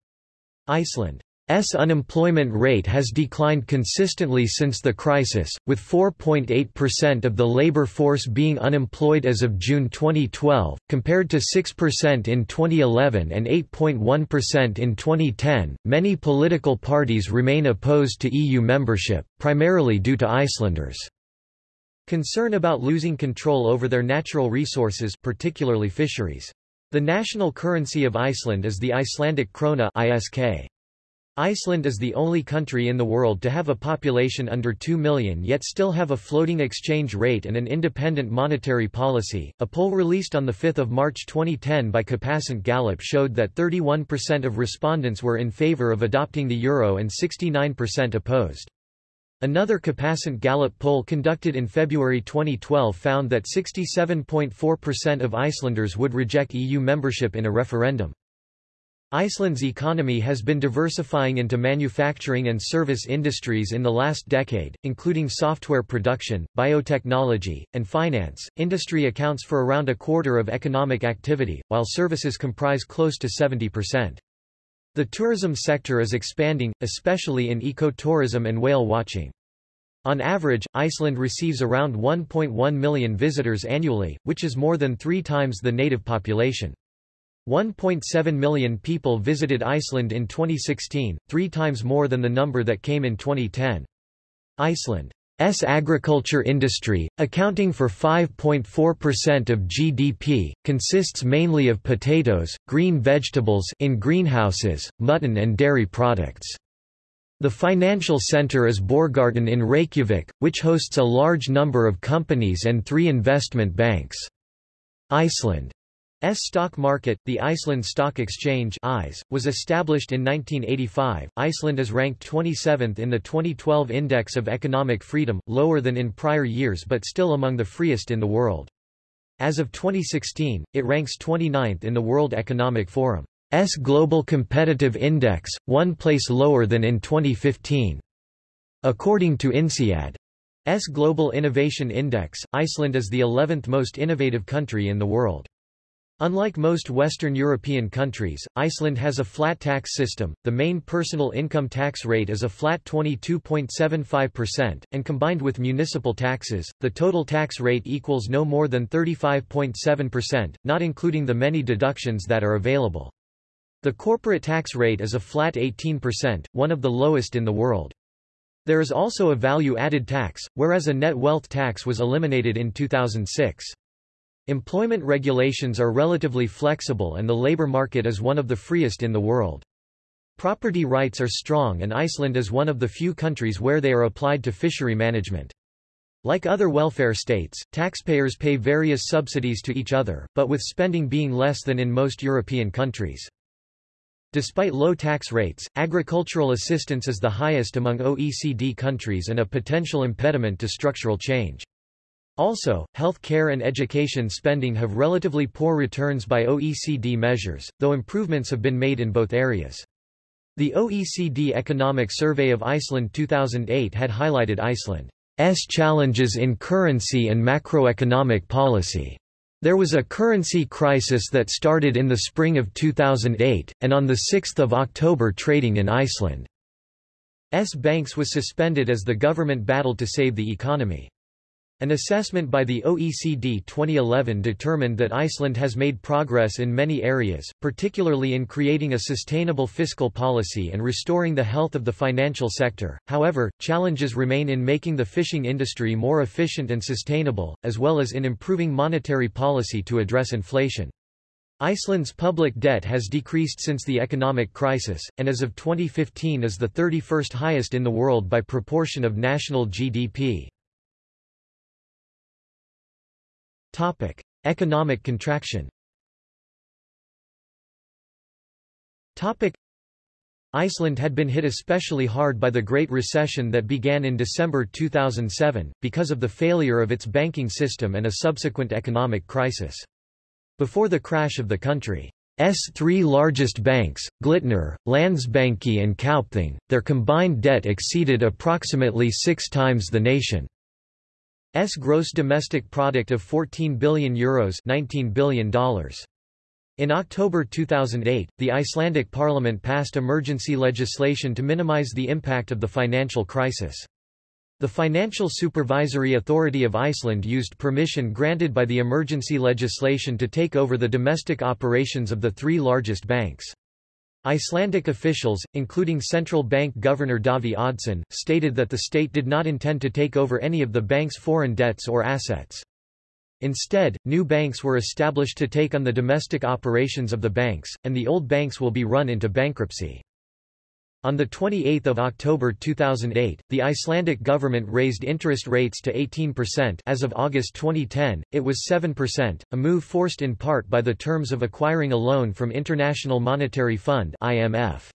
Iceland S unemployment rate has declined consistently since the crisis, with 4.8% of the labor force being unemployed as of June 2012, compared to 6% in 2011 and 8.1% in 2010. Many political parties remain opposed to EU membership, primarily due to Icelanders' concern about losing control over their natural resources, particularly fisheries. The national currency of Iceland is the Icelandic krona ISK. Iceland is the only country in the world to have a population under 2 million yet still have a floating exchange rate and an independent monetary policy. A poll released on 5 March 2010 by Capacent Gallup showed that 31% of respondents were in favor of adopting the euro and 69% opposed. Another Capacent Gallup poll conducted in February 2012 found that 67.4% of Icelanders would reject EU membership in a referendum. Iceland's economy has been diversifying into manufacturing and service industries in the last decade, including software production, biotechnology, and finance. Industry accounts for around a quarter of economic activity, while services comprise close to 70%. The tourism sector is expanding, especially in ecotourism and whale watching. On average, Iceland receives around 1.1 million visitors annually, which is more than three times the native population. 1.7 million people visited Iceland in 2016, three times more than the number that came in 2010. Iceland's agriculture industry, accounting for 5.4% of GDP, consists mainly of potatoes, green vegetables in greenhouses, mutton and dairy products. The financial center is Borgartún in Reykjavik, which hosts a large number of companies and three investment banks. Iceland stock market, the Iceland Stock Exchange was established in 1985. Iceland is ranked 27th in the 2012 Index of Economic Freedom, lower than in prior years but still among the freest in the world. As of 2016, it ranks 29th in the World Economic Forum's Global Competitive Index, one place lower than in 2015. According to INSEAD's Global Innovation Index, Iceland is the 11th most innovative country in the world. Unlike most Western European countries, Iceland has a flat tax system. The main personal income tax rate is a flat 22.75%, and combined with municipal taxes, the total tax rate equals no more than 35.7%, not including the many deductions that are available. The corporate tax rate is a flat 18%, one of the lowest in the world. There is also a value-added tax, whereas a net wealth tax was eliminated in 2006. Employment regulations are relatively flexible and the labor market is one of the freest in the world. Property rights are strong and Iceland is one of the few countries where they are applied to fishery management. Like other welfare states, taxpayers pay various subsidies to each other, but with spending being less than in most European countries. Despite low tax rates, agricultural assistance is the highest among OECD countries and a potential impediment to structural change. Also, health care and education spending have relatively poor returns by OECD measures, though improvements have been made in both areas. The OECD Economic Survey of Iceland 2008 had highlighted Iceland's challenges in currency and macroeconomic policy. There was a currency crisis that started in the spring of 2008, and on 6 October trading in Iceland's banks was suspended as the government battled to save the economy. An assessment by the OECD 2011 determined that Iceland has made progress in many areas, particularly in creating a sustainable fiscal policy and restoring the health of the financial sector. However, challenges remain in making the fishing industry more efficient and sustainable, as well as in improving monetary policy to address inflation. Iceland's public debt has decreased since the economic crisis, and as of 2015 is the 31st highest in the world by proportion of national GDP. Topic: Economic contraction. Topic: Iceland had been hit especially hard by the Great Recession that began in December 2007, because of the failure of its banking system and a subsequent economic crisis. Before the crash of the country's three largest banks, Glitnir, Landsbanki and Kaupthing, their combined debt exceeded approximately six times the nation. S gross domestic product of 14 billion euros $19 billion. In October 2008, the Icelandic parliament passed emergency legislation to minimize the impact of the financial crisis. The Financial Supervisory Authority of Iceland used permission granted by the emergency legislation to take over the domestic operations of the three largest banks. Icelandic officials, including central bank governor Davíð Oddsson, stated that the state did not intend to take over any of the bank's foreign debts or assets. Instead, new banks were established to take on the domestic operations of the banks, and the old banks will be run into bankruptcy. On 28 October 2008, the Icelandic government raised interest rates to 18% as of August 2010, it was 7%, a move forced in part by the terms of acquiring a loan from International Monetary Fund IMF.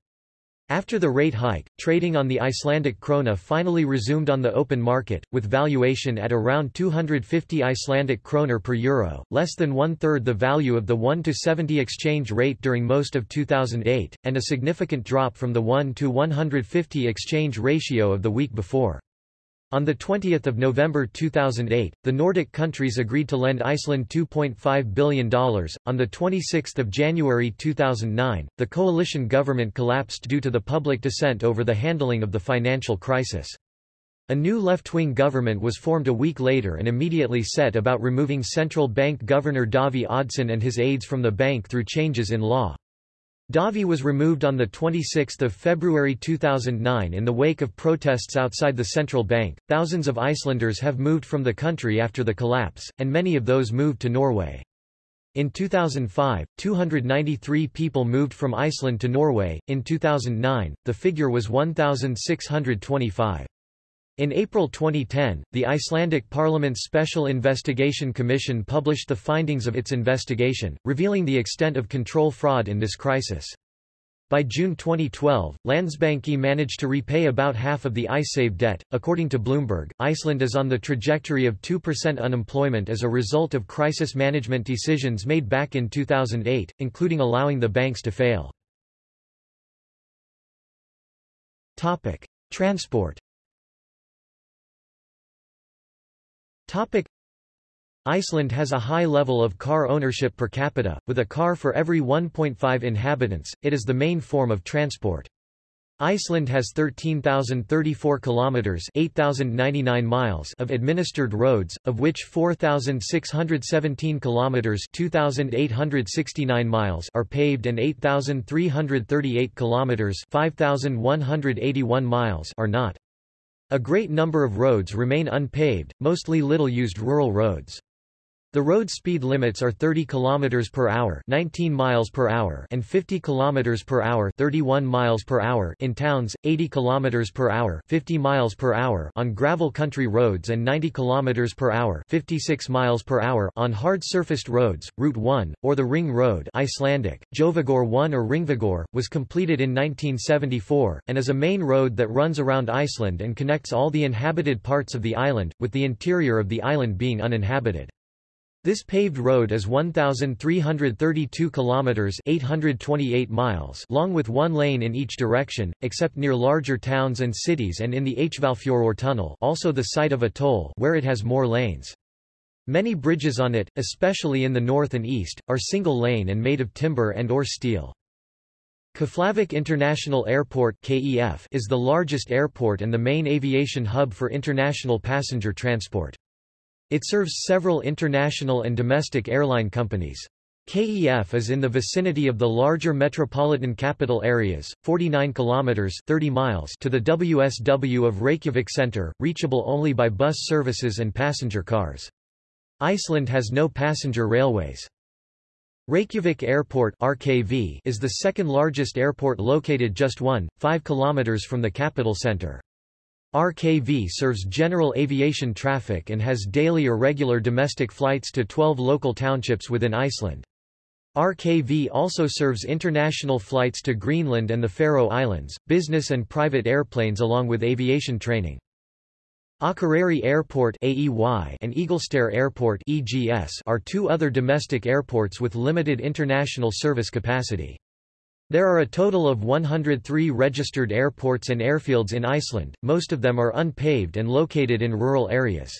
After the rate hike, trading on the Icelandic krona finally resumed on the open market, with valuation at around 250 Icelandic kroner per euro, less than one-third the value of the 1 to 70 exchange rate during most of 2008, and a significant drop from the 1 to 150 exchange ratio of the week before. On 20 November 2008, the Nordic countries agreed to lend Iceland $2.5 billion. On 26 January 2009, the coalition government collapsed due to the public dissent over the handling of the financial crisis. A new left-wing government was formed a week later and immediately set about removing central bank governor Davíð Oddsson and his aides from the bank through changes in law. Davíð was removed on 26 February 2009 in the wake of protests outside the central bank. Thousands of Icelanders have moved from the country after the collapse, and many of those moved to Norway. In 2005, 293 people moved from Iceland to Norway. In 2009, the figure was 1,625. In April 2010, the Icelandic Parliament's Special Investigation Commission published the findings of its investigation, revealing the extent of control fraud in this crisis. By June 2012, Landsbanki managed to repay about half of the Icesave debt. According to Bloomberg, Iceland is on the trajectory of 2% unemployment as a result of crisis management decisions made back in 2008, including allowing the banks to fail. Topic: Transport Topic. Iceland has a high level of car ownership per capita, with a car for every 1.5 inhabitants, it is the main form of transport. Iceland has 13,034 kilometers (8,099 miles) of administered roads, of which 4,617 kilometers (2,869 miles) are paved and 8,338 kilometers (5,181 miles) are not. A great number of roads remain unpaved, mostly little-used rural roads. The road speed limits are 30 km per hour, 19 miles per hour, and 50 km per hour, 31 miles per hour in towns, 80 km per hour, 50 miles per hour on gravel country roads and 90 km per hour, 56 miles per hour on hard surfaced roads. Route 1 or the Ring Road, Icelandic, Þjóðvegur 1 or Hringvegur, was completed in 1974 and is a main road that runs around Iceland and connects all the inhabited parts of the island, with the interior of the island being uninhabited. This paved road is 1,332 kilometers (828 miles) long, with one lane in each direction, except near larger towns and cities, and in the Hvalfjörður tunnel, also the site of a toll, where it has more lanes. Many bridges on it, especially in the north and east, are single-lane and made of timber and or steel. Keflavik International Airport (KEF) is the largest airport and the main aviation hub for international passenger transport. It serves several international and domestic airline companies. KEF is in the vicinity of the larger metropolitan capital areas, 49 kilometers 30 miles to the WSW of Reykjavik Center, reachable only by bus services and passenger cars. Iceland has no passenger railways. Reykjavik Airport RKV is the second largest airport located just 1.5 kilometers from the capital center. RKV serves general aviation traffic and has daily or regular domestic flights to 12 local townships within Iceland. RKV also serves international flights to Greenland and the Faroe Islands, business and private airplanes along with aviation training. Akureyri Airport AEY and Egilsstaðir Airport EGS are two other domestic airports with limited international service capacity. There are a total of 103 registered airports and airfields in Iceland, most of them are unpaved and located in rural areas.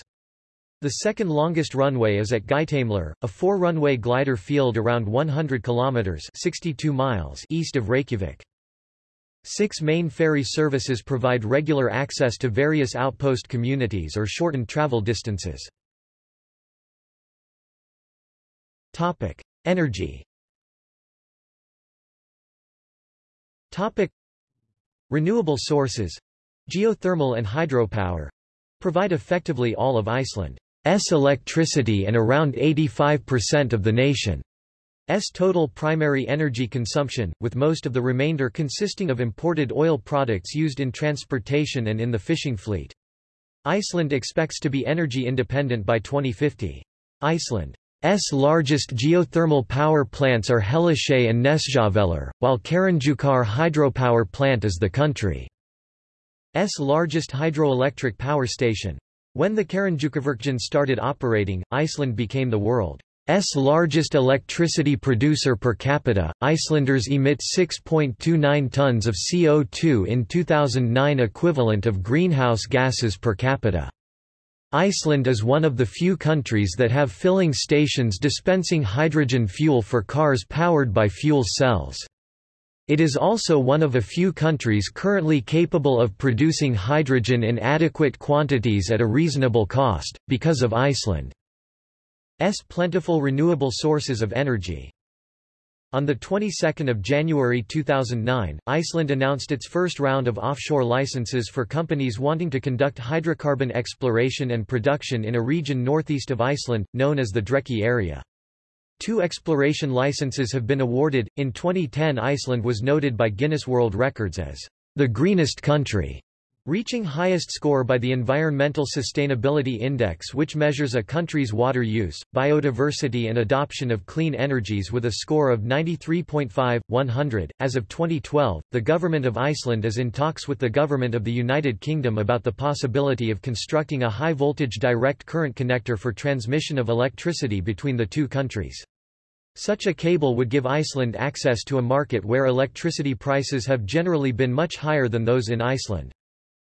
The second longest runway is at Geitamelur, a four-runway glider field around 100 kilometers (62 miles) east of Reykjavik. Six main ferry services provide regular access to various outpost communities or shortened travel distances. Topic: Energy Topic. Renewable sources geothermal and hydropower provide effectively all of Iceland's electricity and around 85% of the nation's total primary energy consumption, with most of the remainder consisting of imported oil products used in transportation and in the fishing fleet. Iceland expects to be energy independent by 2050. Iceland S largest geothermal power plants are Hellisheiði and Nesjavellir, while Kárahnjúkar hydropower plant is the country's largest hydroelectric power station. When the Kárahnjúkavirkjun started operating, Iceland became the world's largest electricity producer per capita. Icelanders emit 6.29 tons of CO2 in 2009 equivalent of greenhouse gases per capita. Iceland is one of the few countries that have filling stations dispensing hydrogen fuel for cars powered by fuel cells. It is also one of a few countries currently capable of producing hydrogen in adequate quantities at a reasonable cost, because of Iceland's plentiful renewable sources of energy. On the 22nd of January 2009, Iceland announced its first round of offshore licenses for companies wanting to conduct hydrocarbon exploration and production in a region northeast of Iceland, known as the Dreki area. Two exploration licenses have been awarded. In 2010, Iceland was noted by Guinness World Records as the greenest country Reaching highest score by the Environmental Sustainability Index which measures a country's water use, biodiversity and adoption of clean energies with a score of 93.5, 100. As of 2012, the Government of Iceland is in talks with the Government of the United Kingdom about the possibility of constructing a high-voltage direct current connector for transmission of electricity between the two countries. Such a cable would give Iceland access to a market where electricity prices have generally been much higher than those in Iceland.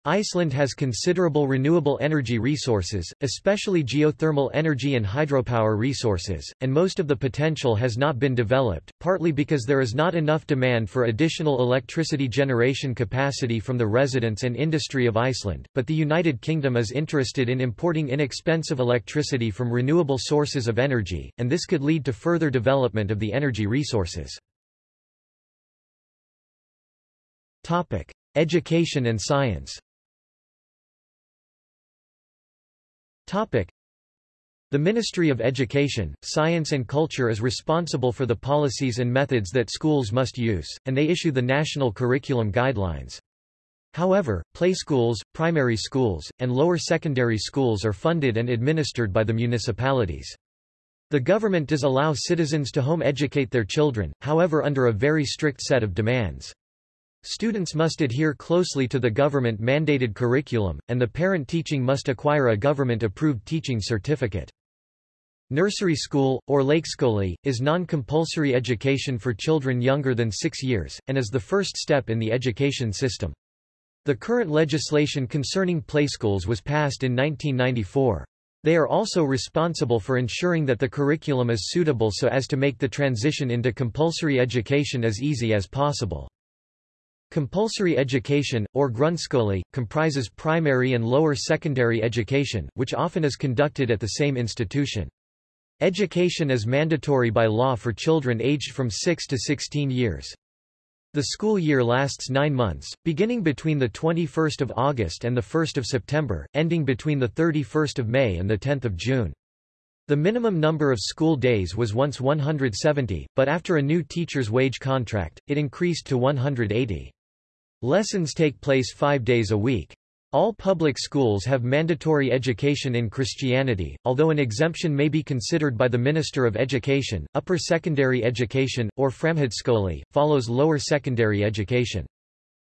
Iceland has considerable renewable energy resources, especially geothermal energy and hydropower resources, and most of the potential has not been developed, partly because there is not enough demand for additional electricity generation capacity from the residents and industry of Iceland, but the United Kingdom is interested in importing inexpensive electricity from renewable sources of energy, and this could lead to further development of the energy resources. Education and science Topic. The Ministry of Education, Science and Culture is responsible for the policies and methods that schools must use, and they issue the national curriculum guidelines. However, play schools, primary schools, and lower secondary schools are funded and administered by the municipalities. The government does allow citizens to home educate their children, however under a very strict set of demands. Students must adhere closely to the government-mandated curriculum, and the parent teaching must acquire a government-approved teaching certificate. Nursery school, or leikskóli, is non-compulsory education for children younger than six years, and is the first step in the education system. The current legislation concerning playschools was passed in 1994. They are also responsible for ensuring that the curriculum is suitable so as to make the transition into compulsory education as easy as possible. Compulsory education, or grunnskóli, comprises primary and lower secondary education, which often is conducted at the same institution. Education is mandatory by law for children aged from 6 to 16 years. The school year lasts nine months, beginning between 21 August and 1 September, ending between 31 May and 10 June. The minimum number of school days was once 170, but after a new teacher's wage contract, it increased to 180. Lessons take place five days a week. All public schools have mandatory education in Christianity, although an exemption may be considered by the Minister of Education. Upper secondary education, or framhaldsskóli, follows lower secondary education.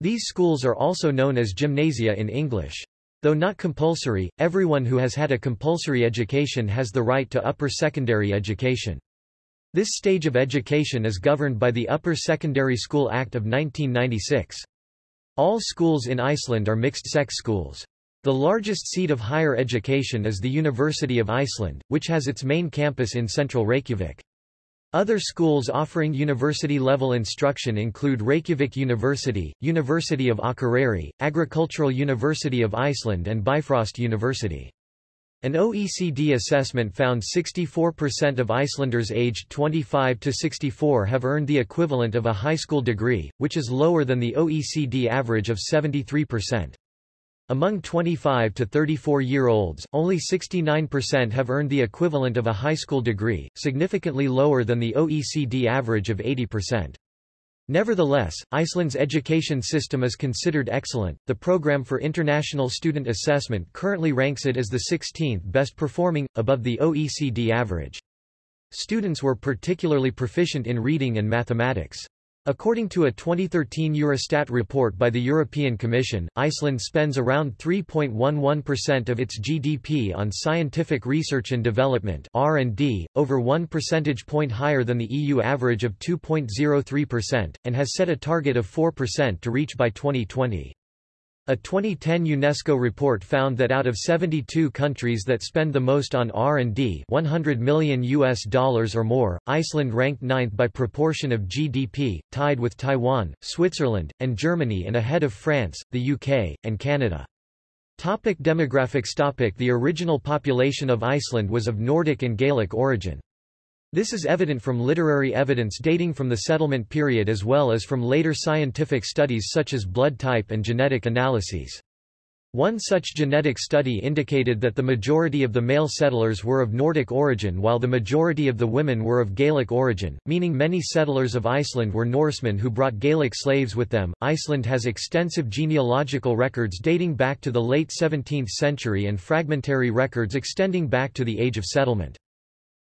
These schools are also known as gymnasia in English. Though not compulsory, everyone who has had a compulsory education has the right to upper secondary education. This stage of education is governed by the Upper Secondary School Act of 1996. All schools in Iceland are mixed-sex schools. The largest seat of higher education is the University of Iceland, which has its main campus in central Reykjavik. Other schools offering university-level instruction include Reykjavik University, University of Akureyri, Agricultural University of Iceland and Bifröst University. An OECD assessment found 64% of Icelanders aged 25 to 64 have earned the equivalent of a high school degree, which is lower than the OECD average of 73%. Among 25 to 34-year-olds, only 69% have earned the equivalent of a high school degree, significantly lower than the OECD average of 80%. Nevertheless, Iceland's education system is considered excellent. The Programme for International Student Assessment currently ranks it as the 16th best performing, above the OECD average. Students were particularly proficient in reading and mathematics. According to a 2013 Eurostat report by the European Commission, Iceland spends around 3.11% of its GDP on scientific research and development R&D, over 1 percentage point higher than the EU average of 2.03%, and has set a target of 4% to reach by 2020. A 2010 UNESCO report found that out of 72 countries that spend the most on R&D 100 million US dollars or more, Iceland ranked ninth by proportion of GDP, tied with Taiwan, Switzerland, and Germany and ahead of France, the UK, and Canada. Topic demographics Topic The original population of Iceland was of Nordic and Gaelic origin. This is evident from literary evidence dating from the settlement period as well as from later scientific studies such as blood type and genetic analyses. One such genetic study indicated that the majority of the male settlers were of Nordic origin while the majority of the women were of Gaelic origin, meaning many settlers of Iceland were Norsemen who brought Gaelic slaves with them. Iceland has extensive genealogical records dating back to the late 17th century and fragmentary records extending back to the age of settlement.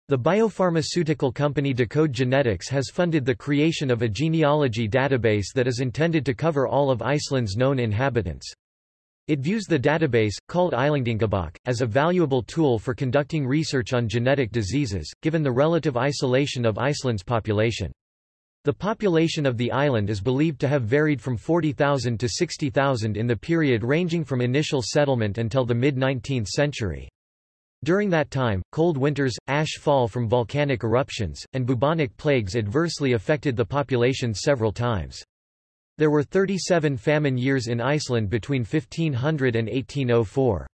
The biopharmaceutical company Decode Genetics has funded the creation of a genealogy database that is intended to cover all of Iceland's known inhabitants. It views the database, called Íslendingabók, as a valuable tool for conducting research on genetic diseases, given the relative isolation of Iceland's population. The population of the island is believed to have varied from 40,000 to 60,000 in the period ranging from initial settlement until the mid-19th century. During that time, cold winters, ash fall from volcanic eruptions, and bubonic plagues adversely affected the population several times. There were 37 famine years in Iceland between 1500 and 1804.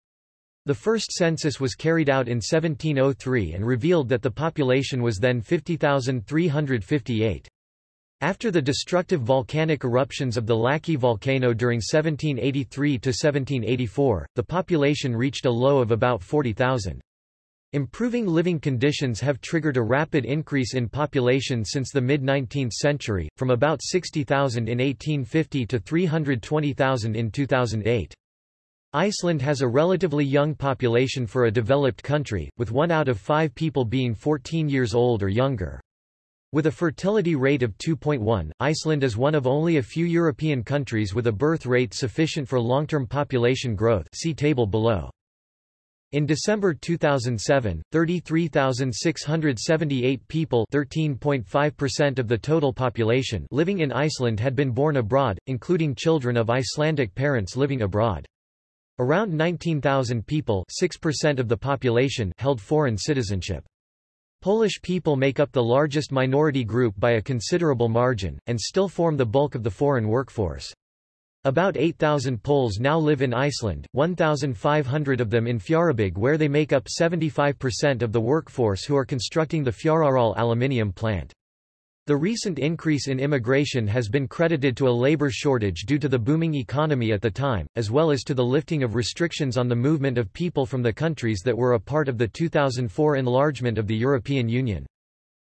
The first census was carried out in 1703 and revealed that the population was then 50,358. After the destructive volcanic eruptions of the Laki volcano during 1783–1784, the population reached a low of about 40,000. Improving living conditions have triggered a rapid increase in population since the mid-19th century, from about 60,000 in 1850 to 320,000 in 2008. Iceland has a relatively young population for a developed country, with one out of five people being 14 years old or younger. With a fertility rate of 2.1, Iceland is one of only a few European countries with a birth rate sufficient for long-term population growth see table below. In December 2007, 33,678 people 13.5% of the total population living in Iceland had been born abroad, including children of Icelandic parents living abroad. Around 19,000 people 6% of the population held foreign citizenship. Polish people make up the largest minority group by a considerable margin, and still form the bulk of the foreign workforce. About 8,000 Poles now live in Iceland, 1,500 of them in Fjarðabyggð where they make up 75% of the workforce who are constructing the Fjarðaál aluminium plant. The recent increase in immigration has been credited to a labor shortage due to the booming economy at the time, as well as to the lifting of restrictions on the movement of people from the countries that were a part of the 2004 enlargement of the European Union.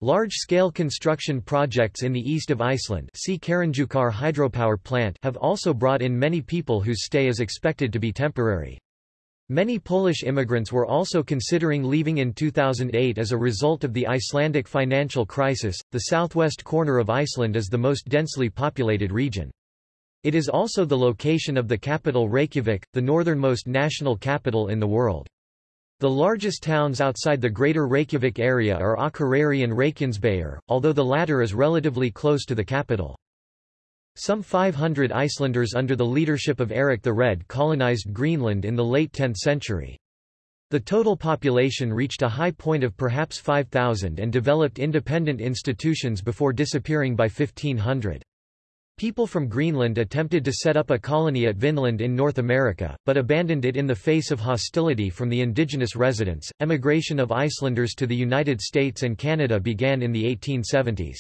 Large-scale construction projects in the east of Iceland see hydropower plant have also brought in many people whose stay is expected to be temporary. Many Polish immigrants were also considering leaving in 2008 as a result of the Icelandic financial crisis. The southwest corner of Iceland is the most densely populated region. It is also the location of the capital Reykjavik, the northernmost national capital in the world. The largest towns outside the greater Reykjavik area are Akureyri and Reykjanesbær, although the latter is relatively close to the capital. Some 500 Icelanders under the leadership of Eric the Red colonized Greenland in the late 10th century. The total population reached a high point of perhaps 5,000 and developed independent institutions before disappearing by 1500. People from Greenland attempted to set up a colony at Vinland in North America, but abandoned it in the face of hostility from the indigenous residents. Emigration of Icelanders to the United States and Canada began in the 1870s.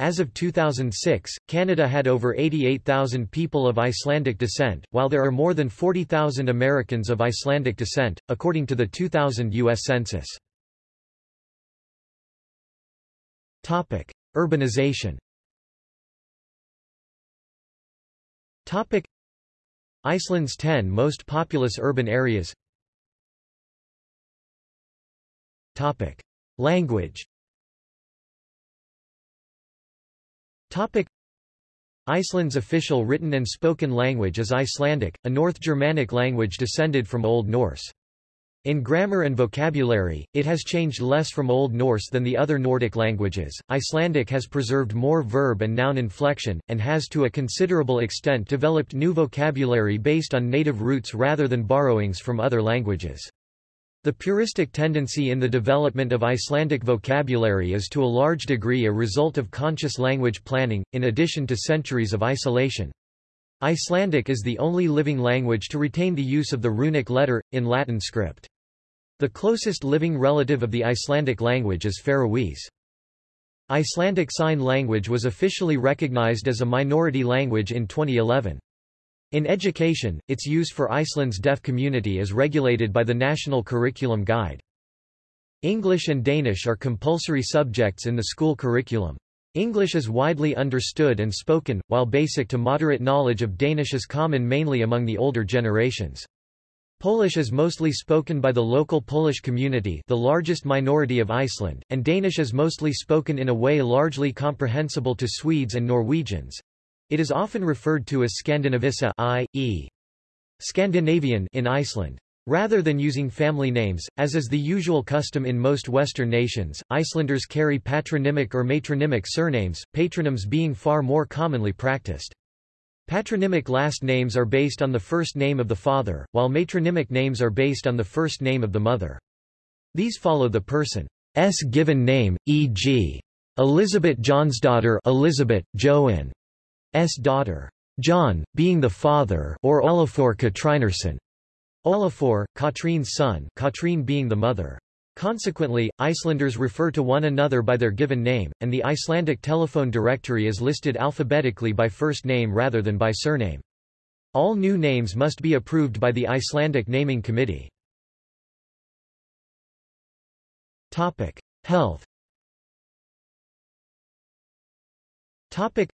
As of 2006, Canada had over 88,000 people of Icelandic descent, while there are more than 40,000 Americans of Icelandic descent, according to the 2000 U.S. Census. Topic. Urbanization Topic Iceland's 10 most populous urban areas Topic Language Topic Iceland's official written and spoken language is Icelandic, a North Germanic language descended from Old Norse. In grammar and vocabulary, it has changed less from Old Norse than the other Nordic languages. Icelandic has preserved more verb and noun inflection, and has to a considerable extent developed new vocabulary based on native roots rather than borrowings from other languages. The puristic tendency in the development of Icelandic vocabulary is to a large degree a result of conscious language planning, in addition to centuries of isolation. Icelandic is the only living language to retain the use of the runic letter, in Latin script. The closest living relative of the Icelandic language is Faroese. Icelandic Sign Language was officially recognized as a minority language in 2011. In education, its use for Iceland's deaf community is regulated by the National Curriculum Guide. English and Danish are compulsory subjects in the school curriculum. English is widely understood and spoken, while basic to moderate knowledge of Danish is common mainly among the older generations. Polish is mostly spoken by the local Polish community the largest minority of Iceland, and Danish is mostly spoken in a way largely comprehensible to Swedes and Norwegians. It is often referred to as Skandinavissa i.e. Scandinavian in Iceland. Rather than using family names, as is the usual custom in most Western nations, Icelanders carry patronymic or matronymic surnames, patronyms being far more commonly practiced. Patronymic last names are based on the first name of the father, while matronymic names are based on the first name of the mother. These follow the person's given name, e.g. Elizabeth Johnsdaughter Elizabeth, Joan's daughter. John, being the father or Olafur Katrinarsson. Olafur, Katrine's son Katrine being the mother. Consequently, Icelanders refer to one another by their given name, and the Icelandic telephone directory is listed alphabetically by first name rather than by surname. All new names must be approved by the Icelandic Naming Committee. Topic: Health. Topic: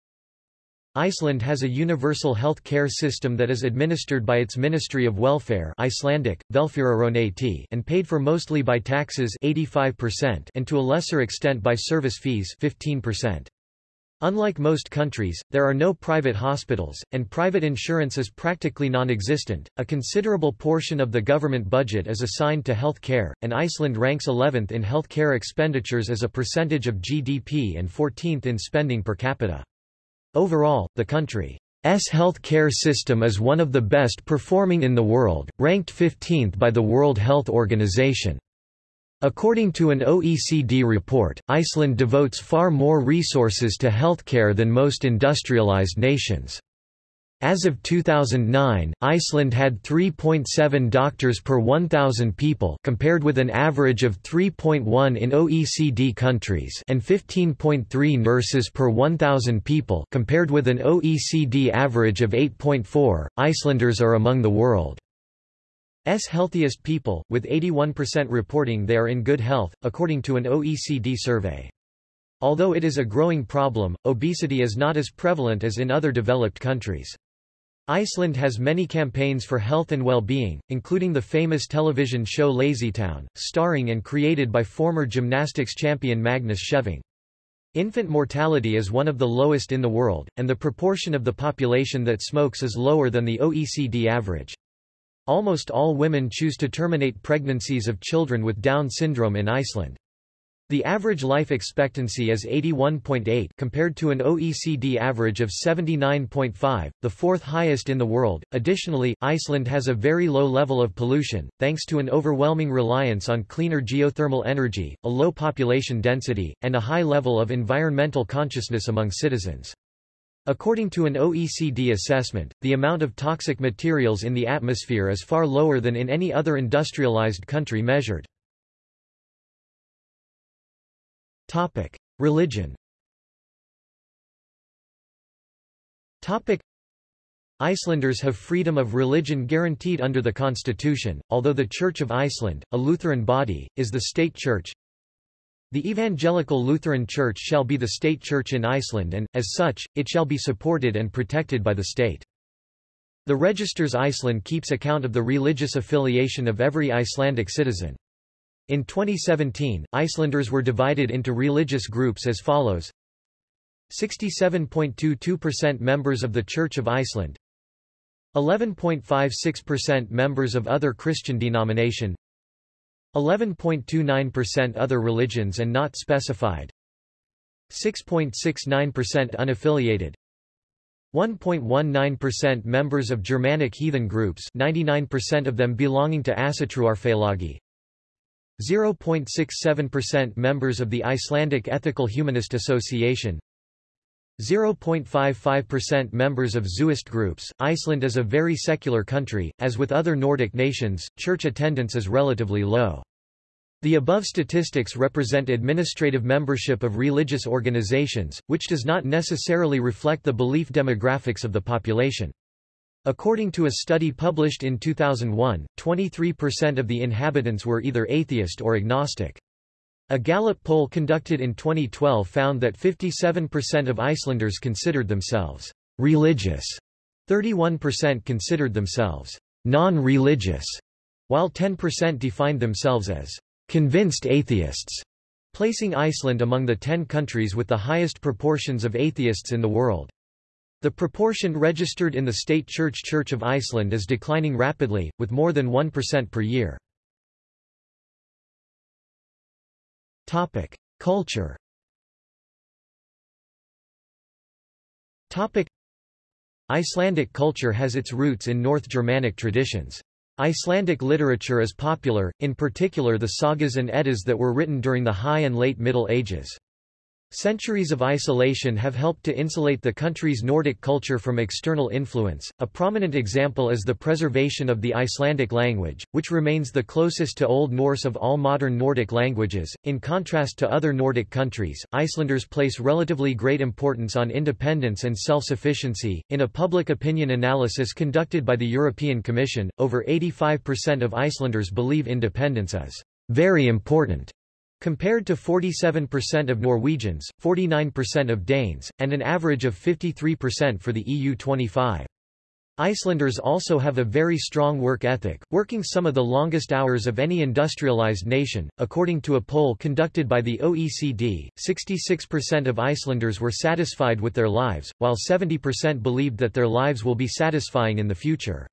Iceland has a universal health care system that is administered by its Ministry of Welfare Icelandic, and paid for mostly by taxes 85% and to a lesser extent by service fees 15%. Unlike most countries, there are no private hospitals, and private insurance is practically non-existent. A considerable portion of the government budget is assigned to health care, and Iceland ranks 11th in health care expenditures as a percentage of GDP and 14th in spending per capita. Overall, the country's health care system is one of the best performing in the world, ranked 15th by the World Health Organization. According to an OECD report, Iceland devotes far more resources to healthcare than most industrialized nations. As of 2009, Iceland had 3.7 doctors per 1,000 people compared with an average of 3.1 in OECD countries and 15.3 nurses per 1,000 people compared with an OECD average of 8.4. Icelanders are among the world's healthiest people, with 81% reporting they are in good health, according to an OECD survey. Although it is a growing problem, obesity is not as prevalent as in other developed countries. Iceland has many campaigns for health and well-being, including the famous television show Lazytown, starring and created by former gymnastics champion Magnus Scheving. Infant mortality is one of the lowest in the world, and the proportion of the population that smokes is lower than the OECD average. Almost all women choose to terminate pregnancies of children with Down syndrome in Iceland. The average life expectancy is 81.8 compared to an OECD average of 79.5, the fourth highest in the world. Additionally, Iceland has a very low level of pollution, thanks to an overwhelming reliance on cleaner geothermal energy, a low population density, and a high level of environmental consciousness among citizens. According to an OECD assessment, the amount of toxic materials in the atmosphere is far lower than in any other industrialized country measured. Topic: Religion. Topic: Icelanders have freedom of religion guaranteed under the constitution, although the Church of Iceland, a Lutheran body, is the state church. The Evangelical Lutheran Church shall be the state church in Iceland and, as such, it shall be supported and protected by the state. The Registers Iceland keeps account of the religious affiliation of every Icelandic citizen. In 2017, Icelanders were divided into religious groups as follows. 67.22% members of the Church of Iceland. 11.56% members of other Christian denomination. 11.29% other religions and not specified. 6.69% unaffiliated. 1.19% members of Germanic heathen groups 99% of them belonging to Ásatrúarfélagi 0.67% members of the Icelandic Ethical Humanist Association 0.55% members of Zuist groups. Iceland is a very secular country, as with other Nordic nations, church attendance is relatively low. The above statistics represent administrative membership of religious organizations, which does not necessarily reflect the belief demographics of the population. According to a study published in 2001, 23% of the inhabitants were either atheist or agnostic. A Gallup poll conducted in 2012 found that 57% of Icelanders considered themselves religious, 31% considered themselves non-religious, while 10% defined themselves as convinced atheists, placing Iceland among the 10 countries with the highest proportions of atheists in the world. The proportion registered in the state church Church of Iceland is declining rapidly, with more than 1% per year. Culture. Icelandic culture has its roots in North Germanic traditions. Icelandic literature is popular, in particular the sagas and eddas that were written during the High and Late Middle Ages. Centuries of isolation have helped to insulate the country's Nordic culture from external influence. A prominent example is the preservation of the Icelandic language, which remains the closest to Old Norse of all modern Nordic languages. In contrast to other Nordic countries, Icelanders place relatively great importance on independence and self-sufficiency. In a public opinion analysis conducted by the European Commission, over 85% of Icelanders believe independence is very important compared to 47% of Norwegians, 49% of Danes, and an average of 53% for the EU25. Icelanders also have a very strong work ethic, working some of the longest hours of any industrialized nation. According to a poll conducted by the OECD, 66% of Icelanders were satisfied with their lives, while 70% believed that their lives will be satisfying in the future.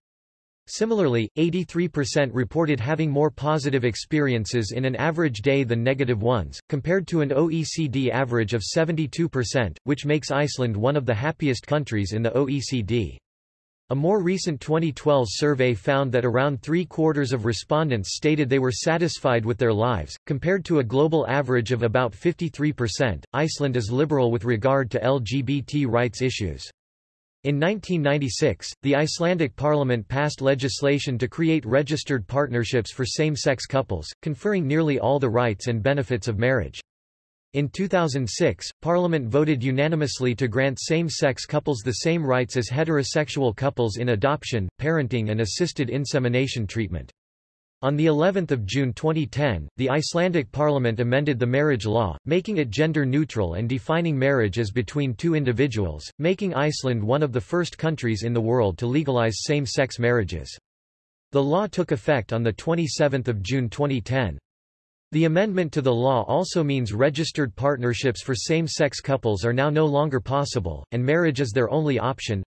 Similarly, 83% reported having more positive experiences in an average day than negative ones, compared to an OECD average of 72%, which makes Iceland one of the happiest countries in the OECD. A more recent 2012 survey found that around three-quarters of respondents stated they were satisfied with their lives, compared to a global average of about 53%. Iceland is liberal with regard to LGBT rights issues. In 1996, the Icelandic parliament passed legislation to create registered partnerships for same-sex couples, conferring nearly all the rights and benefits of marriage. In 2006, Parliament voted unanimously to grant same-sex couples the same rights as heterosexual couples in adoption, parenting and assisted insemination treatment. On the 11th of June 2010, the Icelandic parliament amended the marriage law, making it gender neutral and defining marriage as between two individuals, making Iceland one of the first countries in the world to legalize same-sex marriages. The law took effect on the 27th of June 2010. The amendment to the law also means registered partnerships for same-sex couples are now no longer possible, and marriage is their only option,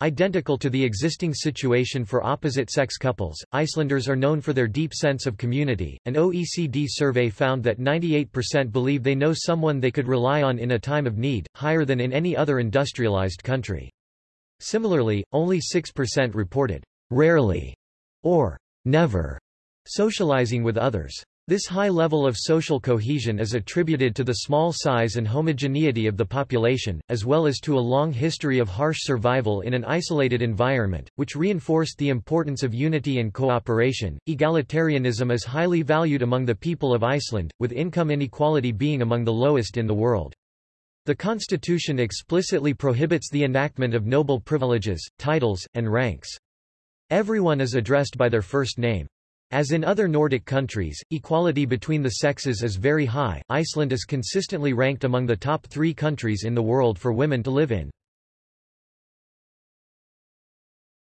Identical to the existing situation for opposite-sex couples, Icelanders are known for their deep sense of community. An OECD survey found that 98% believe they know someone they could rely on in a time of need, higher than in any other industrialized country. Similarly, only 6% reported rarely or never socializing with others. This high level of social cohesion is attributed to the small size and homogeneity of the population, as well as to a long history of harsh survival in an isolated environment, which reinforced the importance of unity and cooperation. Egalitarianism is highly valued among the people of Iceland, with income inequality being among the lowest in the world. The constitution explicitly prohibits the enactment of noble privileges, titles, and ranks. Everyone is addressed by their first name. As in other Nordic countries, equality between the sexes is very high. Iceland is consistently ranked among the top three countries in the world for women to live in.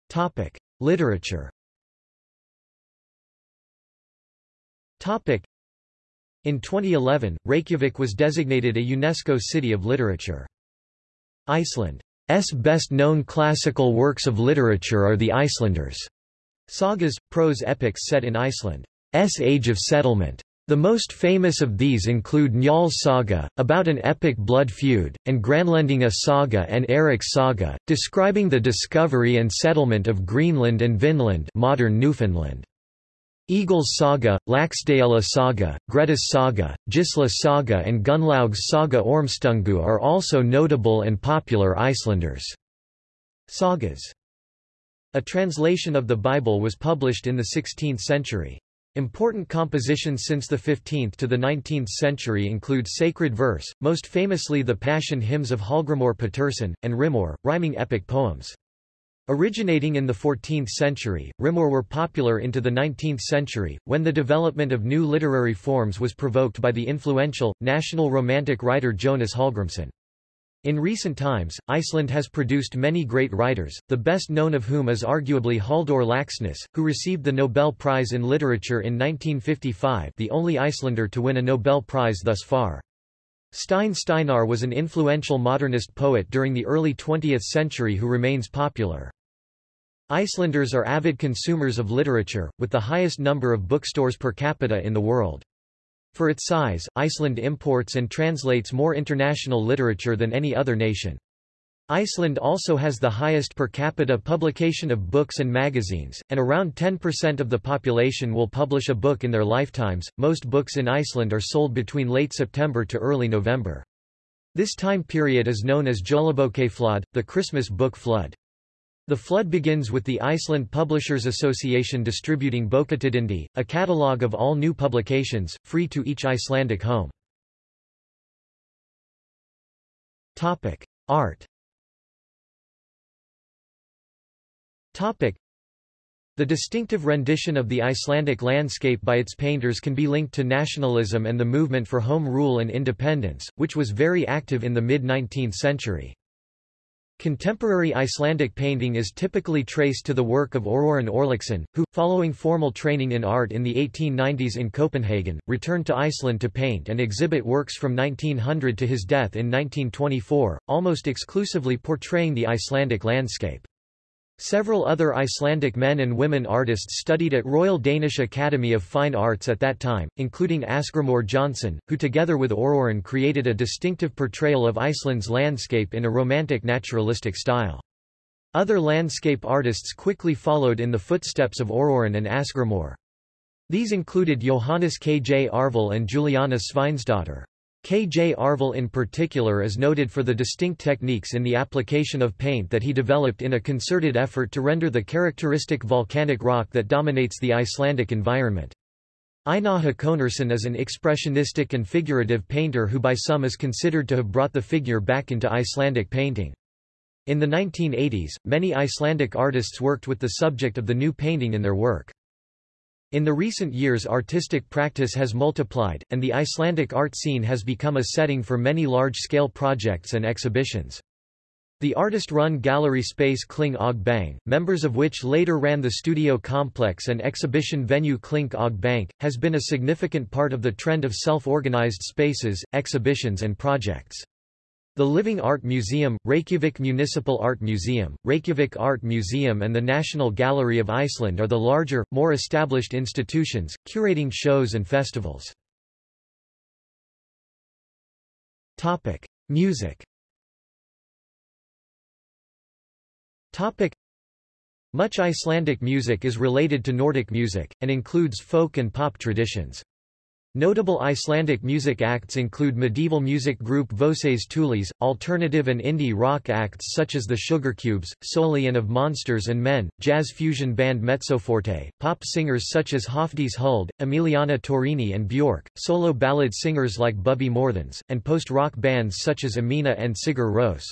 Topic: Literature. Topic: In 2011, Reykjavik was designated a UNESCO City of Literature. Iceland's best-known classical works of literature are the Icelanders. Sagas, prose epics set in Iceland's age of settlement. The most famous of these include Njáls saga, about an epic blood feud, and Grænlendinga saga and Eric's saga, describing the discovery and settlement of Greenland and Vinland modern Newfoundland. Egil's saga, Laxdæla saga, Grettis saga, Gisla saga and Gunnlaug's saga Ormstungu are also notable and popular Icelanders' sagas. A translation of the Bible was published in the 16th century. Important compositions since the 15th to the 19th century include sacred verse, most famously the Passion hymns of Hallgrímur Pétursson, and Rímur, rhyming epic poems. Originating in the 14th century, Rímur were popular into the 19th century, when the development of new literary forms was provoked by the influential, national romantic writer Jónas Hallgrímsson. In recent times, Iceland has produced many great writers, the best known of whom is arguably Halldór Laxness, who received the Nobel Prize in Literature in 1955 the only Icelander to win a Nobel Prize thus far. Steinn Steinarr was an influential modernist poet during the early 20th century who remains popular. Icelanders are avid consumers of literature, with the highest number of bookstores per capita in the world. For its size, Iceland imports and translates more international literature than any other nation. Iceland also has the highest per capita publication of books and magazines, and around 10% of the population will publish a book in their lifetimes. Most books in Iceland are sold between late September to early November. This time period is known as Jólabókaflóð, the Christmas book flood. The flood begins with the Iceland Publishers Association distributing Bókatíðindi, a catalogue of all new publications, free to each Icelandic home. Art the distinctive rendition of the Icelandic landscape by its painters can be linked to nationalism and the movement for home rule and independence, which was very active in the mid-19th century. Contemporary Icelandic painting is typically traced to the work of Aurorun Örlygsson, who, following formal training in art in the 1890s in Copenhagen, returned to Iceland to paint and exhibit works from 1900 to his death in 1924, almost exclusively portraying the Icelandic landscape. Several other Icelandic men and women artists studied at Royal Danish Academy of Fine Arts at that time, including Asgrimur Jónsson, who together with Aurorun created a distinctive portrayal of Iceland's landscape in a romantic naturalistic style. Other landscape artists quickly followed in the footsteps of Aurorun and Asgrimur. These included Johannes Kjarval and Juliana Sveinsdottir. Kjarval in particular is noted for the distinct techniques in the application of paint that he developed in a concerted effort to render the characteristic volcanic rock that dominates the Icelandic environment. Einar Hákonarson is an expressionistic and figurative painter who by some is considered to have brought the figure back into Icelandic painting. In the 1980s, many Icelandic artists worked with the subject of the new painting in their work. In the recent years artistic practice has multiplied, and the Icelandic art scene has become a setting for many large-scale projects and exhibitions. The artist-run gallery space Kling og Bang, members of which later ran the studio complex and exhibition venue Klink og Bank, has been a significant part of the trend of self-organized spaces, exhibitions and projects. The Living Art Museum, Reykjavik Municipal Art Museum, Reykjavik Art Museum and the National Gallery of Iceland are the larger, more established institutions, curating shows and festivals. Topic. Music Topic. Much Icelandic music is related to Nordic music, and includes folk and pop traditions. Notable Icelandic music acts include medieval music group Voces Thules, alternative and indie rock acts such as the Sugarcubes, Sóley and of Monsters and Men, jazz fusion band Mezzoforte, pop singers such as Hafdís Huld, Emiliana Torrini and Björk, solo ballad singers like Bubbi Morthens, and post-rock bands such as Amiina and Sigur Rós.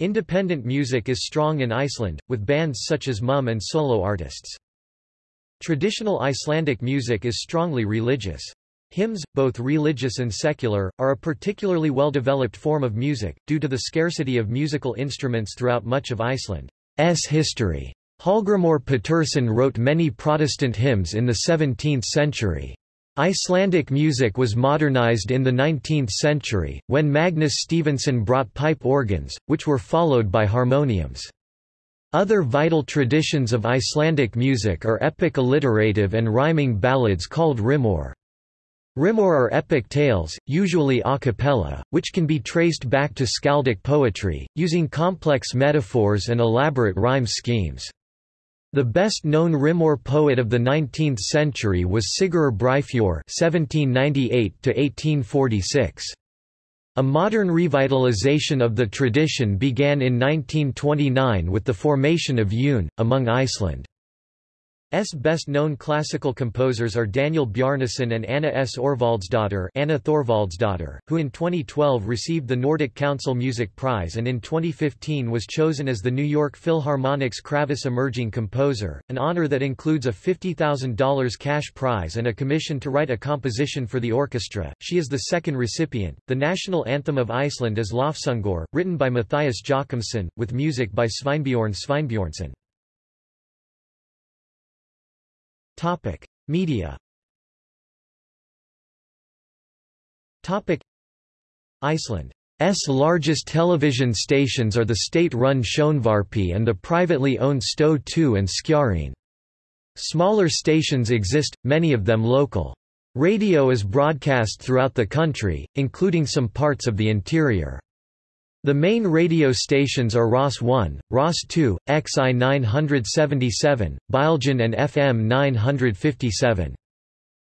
Independent music is strong in Iceland, with bands such as Mum and solo artists. Traditional Icelandic music is strongly religious. Hymns, both religious and secular, are a particularly well-developed form of music, due to the scarcity of musical instruments throughout much of Iceland's history. Hallgrímur Pétursson wrote many Protestant hymns in the 17th century. Icelandic music was modernized in the 19th century, when Magnus Stephensen brought pipe organs, which were followed by harmoniums. Other vital traditions of Icelandic music are epic alliterative and rhyming ballads called rímur. Rímur are epic tales, usually a cappella, which can be traced back to skaldic poetry, using complex metaphors and elaborate rhyme schemes. The best-known Rímur poet of the 19th century was Sigurður Breiðfjörð (1798–1846). A modern revitalization of the tradition began in 1929 with the formation of Une, among Iceland. S best-known classical composers are Daniel Bjarnason and Anna S. Orvaldsdottir Anna Thorvaldsdottir, who in 2012 received the Nordic Council Music Prize and in 2015 was chosen as the New York Philharmonic's Kravis Emerging Composer, an honor that includes a $50,000 cash prize and a commission to write a composition for the orchestra. She is the second recipient. The national anthem of Iceland is Lofsöngur, written by Matthias Jochumsson, with music by Sveinbjorn Sveinbjornsson. Topic: Media. Topic: Iceland's largest television stations are the state-run Sjónvarpið and the privately owned Stöð 2 and Skjárinn. Smaller stations exist, many of them local. Radio is broadcast throughout the country, including some parts of the interior. The main radio stations are RAS 1, RAS 2, XI 977, Bylgjan and FM 957.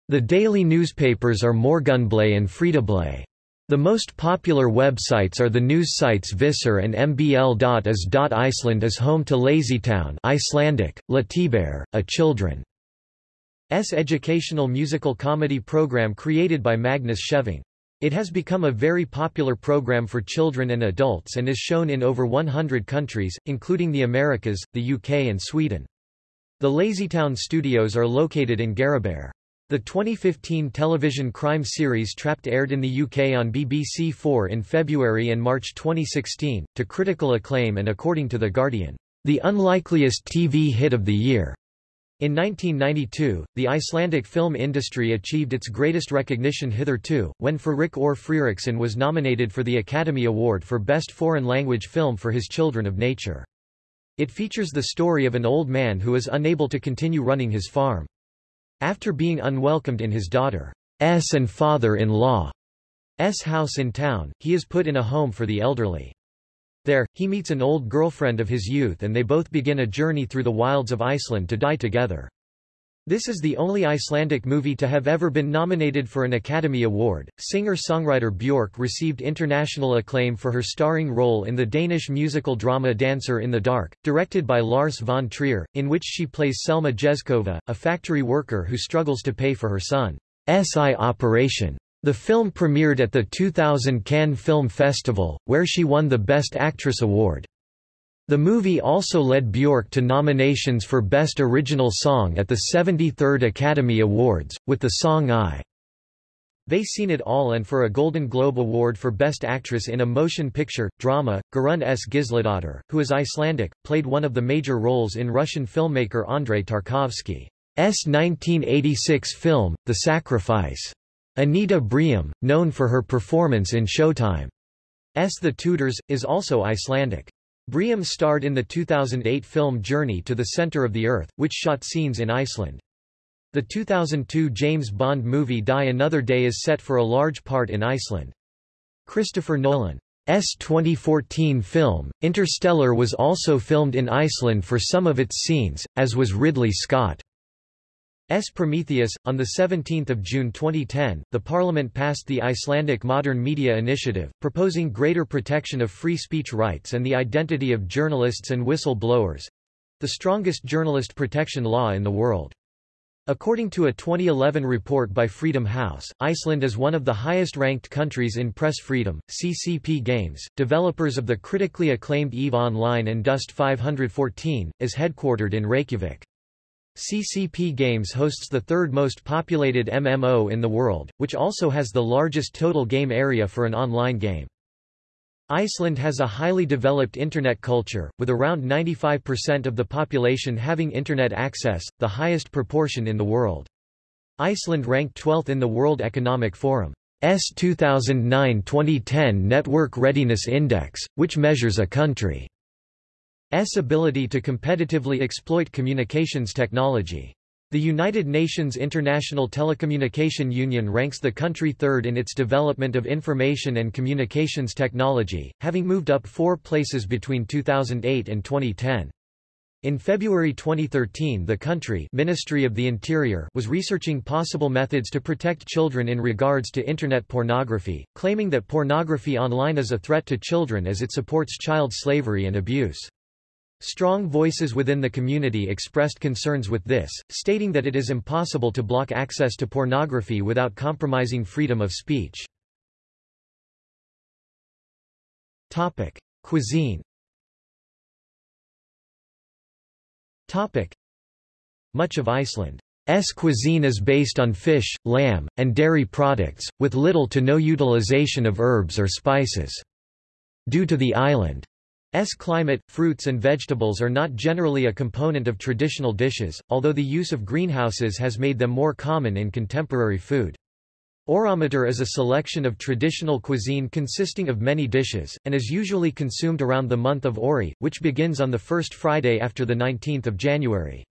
The daily newspapers are Morgunblaðið and Fréttablaðið. The most popular websites are the news sites Vísir and mbl.is. Iceland is home to Lazytown Icelandic, Latibær, a children's educational musical comedy program created by Magnus Scheving. It has become a very popular program for children and adults and is shown in over 100 countries, including the Americas, the UK and Sweden. The Lazytown studios are located in Garðabær. The 2015 television crime series Trapped aired in the UK on BBC Four in February and March 2016, to critical acclaim and according to The Guardian, the unlikeliest TV hit of the year. In 1992, the Icelandic film industry achieved its greatest recognition hitherto, when Friðrik Þór Friðriksson was nominated for the Academy Award for Best Foreign Language Film for his Children of Nature. It features the story of an old man who is unable to continue running his farm. After being unwelcomed in his daughter's and father-in-law's house in town, he is put in a home for the elderly. There, he meets an old girlfriend of his youth and they both begin a journey through the wilds of Iceland to die together. This is the only Icelandic movie to have ever been nominated for an Academy Award. Singer-songwriter Björk received international acclaim for her starring role in the Danish musical drama Dancer in the Dark, directed by Lars von Trier, in which she plays Selma Jezkova, a factory worker who struggles to pay for her son's eye operation. The film premiered at the 2000 Cannes Film Festival, where she won the Best Actress award. The movie also led Björk to nominations for Best Original Song at the 73rd Academy Awards, with the song I. They Seen It All and for a Golden Globe Award for Best Actress in a Motion Picture, Drama. Guðrún S. Gísladóttir, who is Icelandic, played one of the major roles in Russian filmmaker Andrei Tarkovsky's 1986 film, The Sacrifice. Anita Briem, known for her performance in Showtime's The Tudors, is also Icelandic. Briem starred in the 2008 film Journey to the Center of the Earth, which shot scenes in Iceland. The 2002 James Bond movie Die Another Day is set for a large part in Iceland. Christopher Nolan's 2014 film, Interstellar was also filmed in Iceland for some of its scenes, as was Ridley Scott. S. Prometheus. On 17 June 2010, the Parliament passed the Icelandic Modern Media Initiative, proposing greater protection of free speech rights and the identity of journalists and whistle-blowers—the strongest journalist protection law in the world. According to a 2011 report by Freedom House, Iceland is one of the highest-ranked countries in press freedom. CCP Games, developers of the critically acclaimed EVE Online and Dust 514, is headquartered in Reykjavik. CCP Games hosts the third most populated MMO in the world, which also has the largest total game area for an online game. Iceland has a highly developed Internet culture, with around 95% of the population having Internet access, the highest proportion in the world. Iceland ranked 12th in the World Economic Forum's 2009-2010 Network Readiness Index, which measures a country ability to competitively exploit communications technology. The United Nations International Telecommunication Union ranks the country third in its development of information and communications technology, having moved up four places between 2008 and 2010. In February 2013 the country Ministry of the Interior was researching possible methods to protect children in regards to Internet pornography, claiming that pornography online is a threat to children as it supports child slavery and abuse. Strong voices within the community expressed concerns with this, stating that it is impossible to block access to pornography without compromising freedom of speech. Topic: Cuisine. Topic: Much of Iceland's cuisine is based on fish, lamb, and dairy products, with little to no utilization of herbs or spices. Due to the island S climate, fruits and vegetables are not generally a component of traditional dishes, although the use of greenhouses has made them more common in contemporary food. Þorramatur is a selection of traditional cuisine consisting of many dishes, and is usually consumed around the month of Þorri, which begins on the first Friday after 19 January.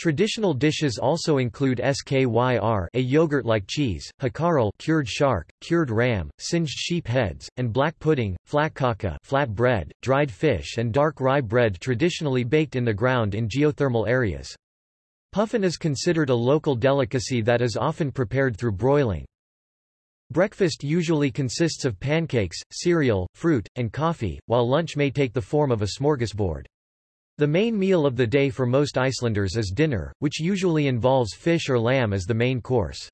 Traditional dishes also include skyr a yogurt-like cheese, hakarl cured shark, cured ram, singed sheep heads, and black pudding, flatkaka flat bread, dried fish and dark rye bread traditionally baked in the ground in geothermal areas. Puffin is considered a local delicacy that is often prepared through broiling. Breakfast usually consists of pancakes, cereal, fruit, and coffee, while lunch may take the form of a smorgasbord. The main meal of the day for most Icelanders is dinner, which usually involves fish or lamb as the main course.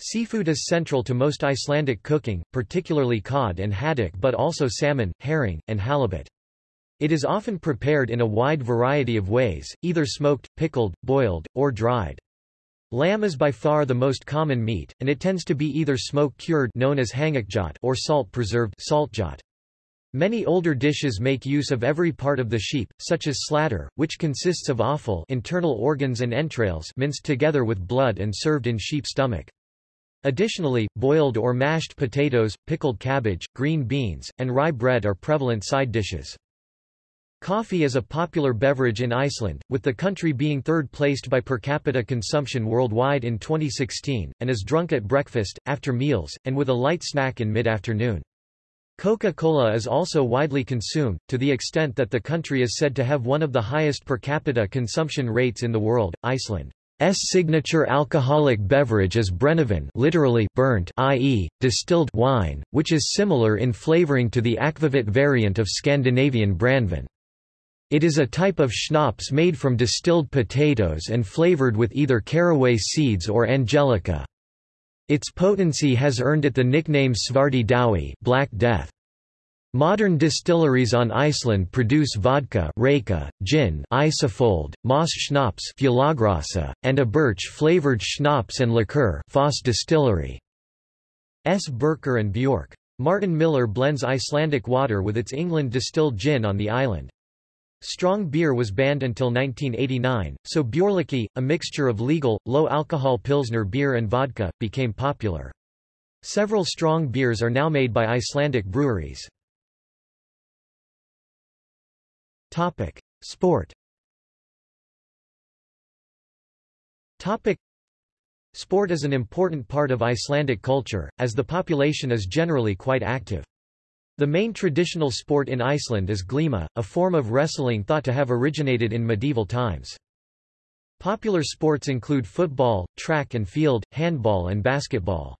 Seafood is central to most Icelandic cooking, particularly cod and haddock but also salmon, herring, and halibut. It is often prepared in a wide variety of ways, either smoked, pickled, boiled, or dried. Lamb is by far the most common meat, and it tends to be either smoke-cured known as or salt-preserved saltkjöt. Many older dishes make use of every part of the sheep, such as slátur, which consists of offal internal organs and entrails minced together with blood and served in sheep stomach. Additionally, boiled or mashed potatoes, pickled cabbage, green beans, and rye bread are prevalent side dishes. Coffee is a popular beverage in Iceland, with the country being third placed by per capita consumption worldwide in 2016, and is drunk at breakfast, after meals, and with a light snack in mid-afternoon. Coca-Cola is also widely consumed, to the extent that the country is said to have one of the highest per capita consumption rates in the world. Iceland's signature alcoholic beverage is brennivin literally burnt i.e., distilled wine, which is similar in flavoring to the akvavit variant of Scandinavian brandvin. It is a type of schnapps made from distilled potatoes and flavored with either caraway seeds or angelica. Its potency has earned it the nickname Svarti dauði Black Death. Modern distilleries on Iceland produce vodka reyka, gin Ísafold, Moss schnapps and a birch-flavored schnapps and liqueur Foss Distillery. S. Birkir and Bjork. Martin Miller blends Icelandic water with its England distilled gin on the island. Strong beer was banned until 1989, so Bjorliki, a mixture of legal, low-alcohol Pilsner beer and vodka, became popular. Several strong beers are now made by Icelandic breweries. Topic. Sport Topic. Sport is an important part of Icelandic culture, as the population is generally quite active. The main traditional sport in Iceland is glima, a form of wrestling thought to have originated in medieval times. Popular sports include football, track and field, handball and basketball.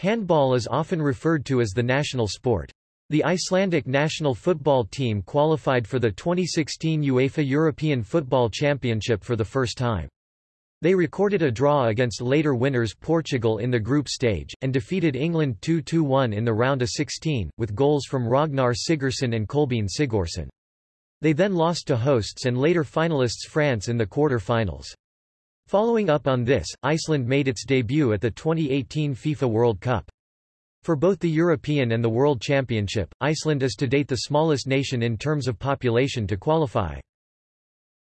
Handball is often referred to as the national sport. The Icelandic national football team qualified for the 2016 UEFA European Football Championship for the first time. They recorded a draw against later winners Portugal in the group stage, and defeated England 2-1 in the round of 16, with goals from Ragnar Sigurðsson and Kolbeinn Sigþórsson. They then lost to hosts and later finalists France in the quarter-finals. Following up on this, Iceland made its debut at the 2018 FIFA World Cup. For both the European and the World Championship, Iceland is to date the smallest nation in terms of population to qualify.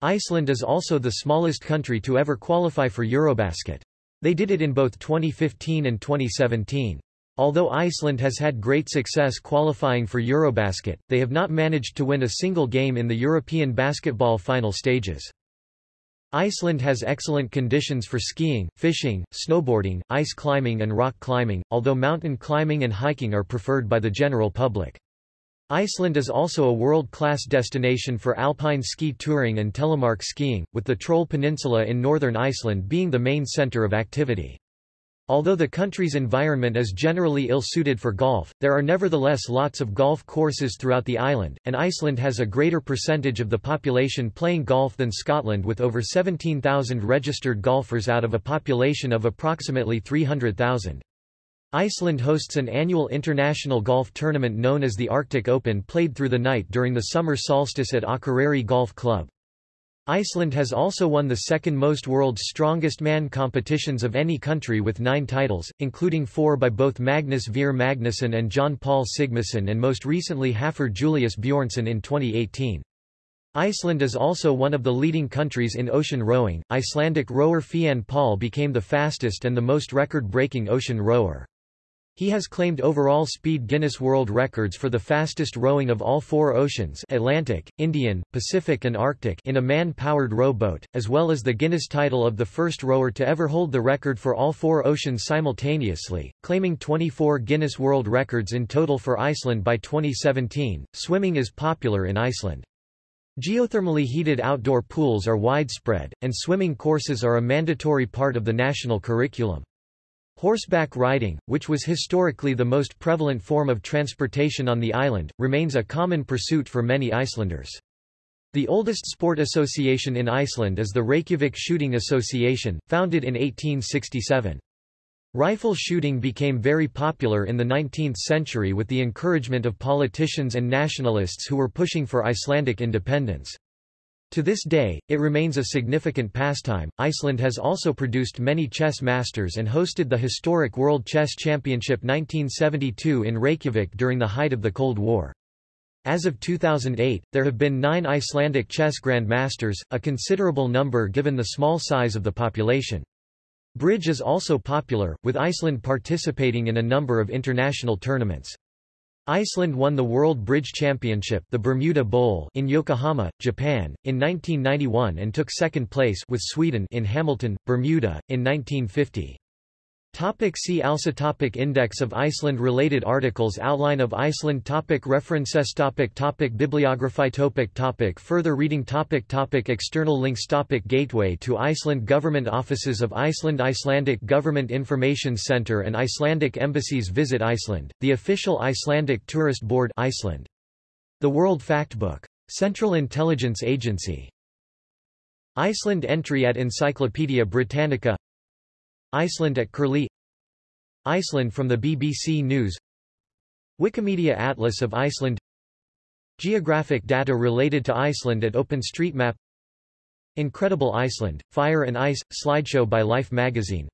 Iceland is also the smallest country to ever qualify for Eurobasket. They did it in both 2015 and 2017. Although Iceland has had great success qualifying for Eurobasket, they have not managed to win a single game in the European basketball final stages. Iceland has excellent conditions for skiing, fishing, snowboarding, ice climbing and rock climbing, although mountain climbing and hiking are preferred by the general public. Iceland is also a world-class destination for alpine ski touring and telemark skiing, with the Troll Peninsula in northern Iceland being the main centre of activity. Although the country's environment is generally ill-suited for golf, there are nevertheless lots of golf courses throughout the island, and Iceland has a greater percentage of the population playing golf than Scotland with over 17,000 registered golfers out of a population of approximately 300,000. Iceland hosts an annual international golf tournament known as the Arctic Open played through the night during the summer solstice at Akureyri Golf Club. Iceland has also won the second most world's strongest man competitions of any country with nine titles, including four by both Magnus Ver Magnusson and John Paul Sigmarsson and most recently Hafþór Julius Bjornsson in 2018. Iceland is also one of the leading countries in ocean rowing. Icelandic rower Fiann Paul became the fastest and the most record-breaking ocean rower. He has claimed overall speed Guinness World Records for the fastest rowing of all four oceans Atlantic, Indian, Pacific and Arctic in a man-powered rowboat, as well as the Guinness title of the first rower to ever hold the record for all four oceans simultaneously, claiming 24 Guinness World Records in total for Iceland by 2017. Swimming is popular in Iceland. Geothermally heated outdoor pools are widespread, and swimming courses are a mandatory part of the national curriculum. Horseback riding, which was historically the most prevalent form of transportation on the island, remains a common pursuit for many Icelanders. The oldest sport association in Iceland is the Reykjavik Shooting Association, founded in 1867. Rifle shooting became very popular in the 19th century with the encouragement of politicians and nationalists who were pushing for Icelandic independence. To this day, it remains a significant pastime. Iceland has also produced many chess masters and hosted the historic World Chess Championship 1972 in Reykjavik during the height of the Cold War. As of 2008, there have been nine Icelandic chess grandmasters, a considerable number given the small size of the population. Bridge is also popular, with Iceland participating in a number of international tournaments. Iceland won the World Bridge Championship the Bermuda Bowl in Yokohama, Japan, in 1991 and took second place with Sweden in Hamilton, Bermuda, in 1950. Topic see also topic Index of Iceland Related articles Outline of Iceland topic References topic topic Bibliography topic topic Further reading topic topic External links topic Gateway to Iceland Government Offices of Iceland Icelandic Government Information Centre and Icelandic Embassies Visit Iceland, the official Icelandic Tourist Board Iceland. The World Factbook. Central Intelligence Agency. Iceland entry at Encyclopædia Britannica Iceland at Curlie Iceland from the BBC News Wikimedia Atlas of Iceland Geographic data related to Iceland at OpenStreetMap Incredible Iceland, Fire and Ice, slideshow by Life magazine.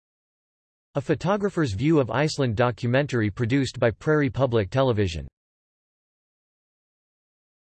A photographer's view of Iceland documentary produced by Prairie Public Television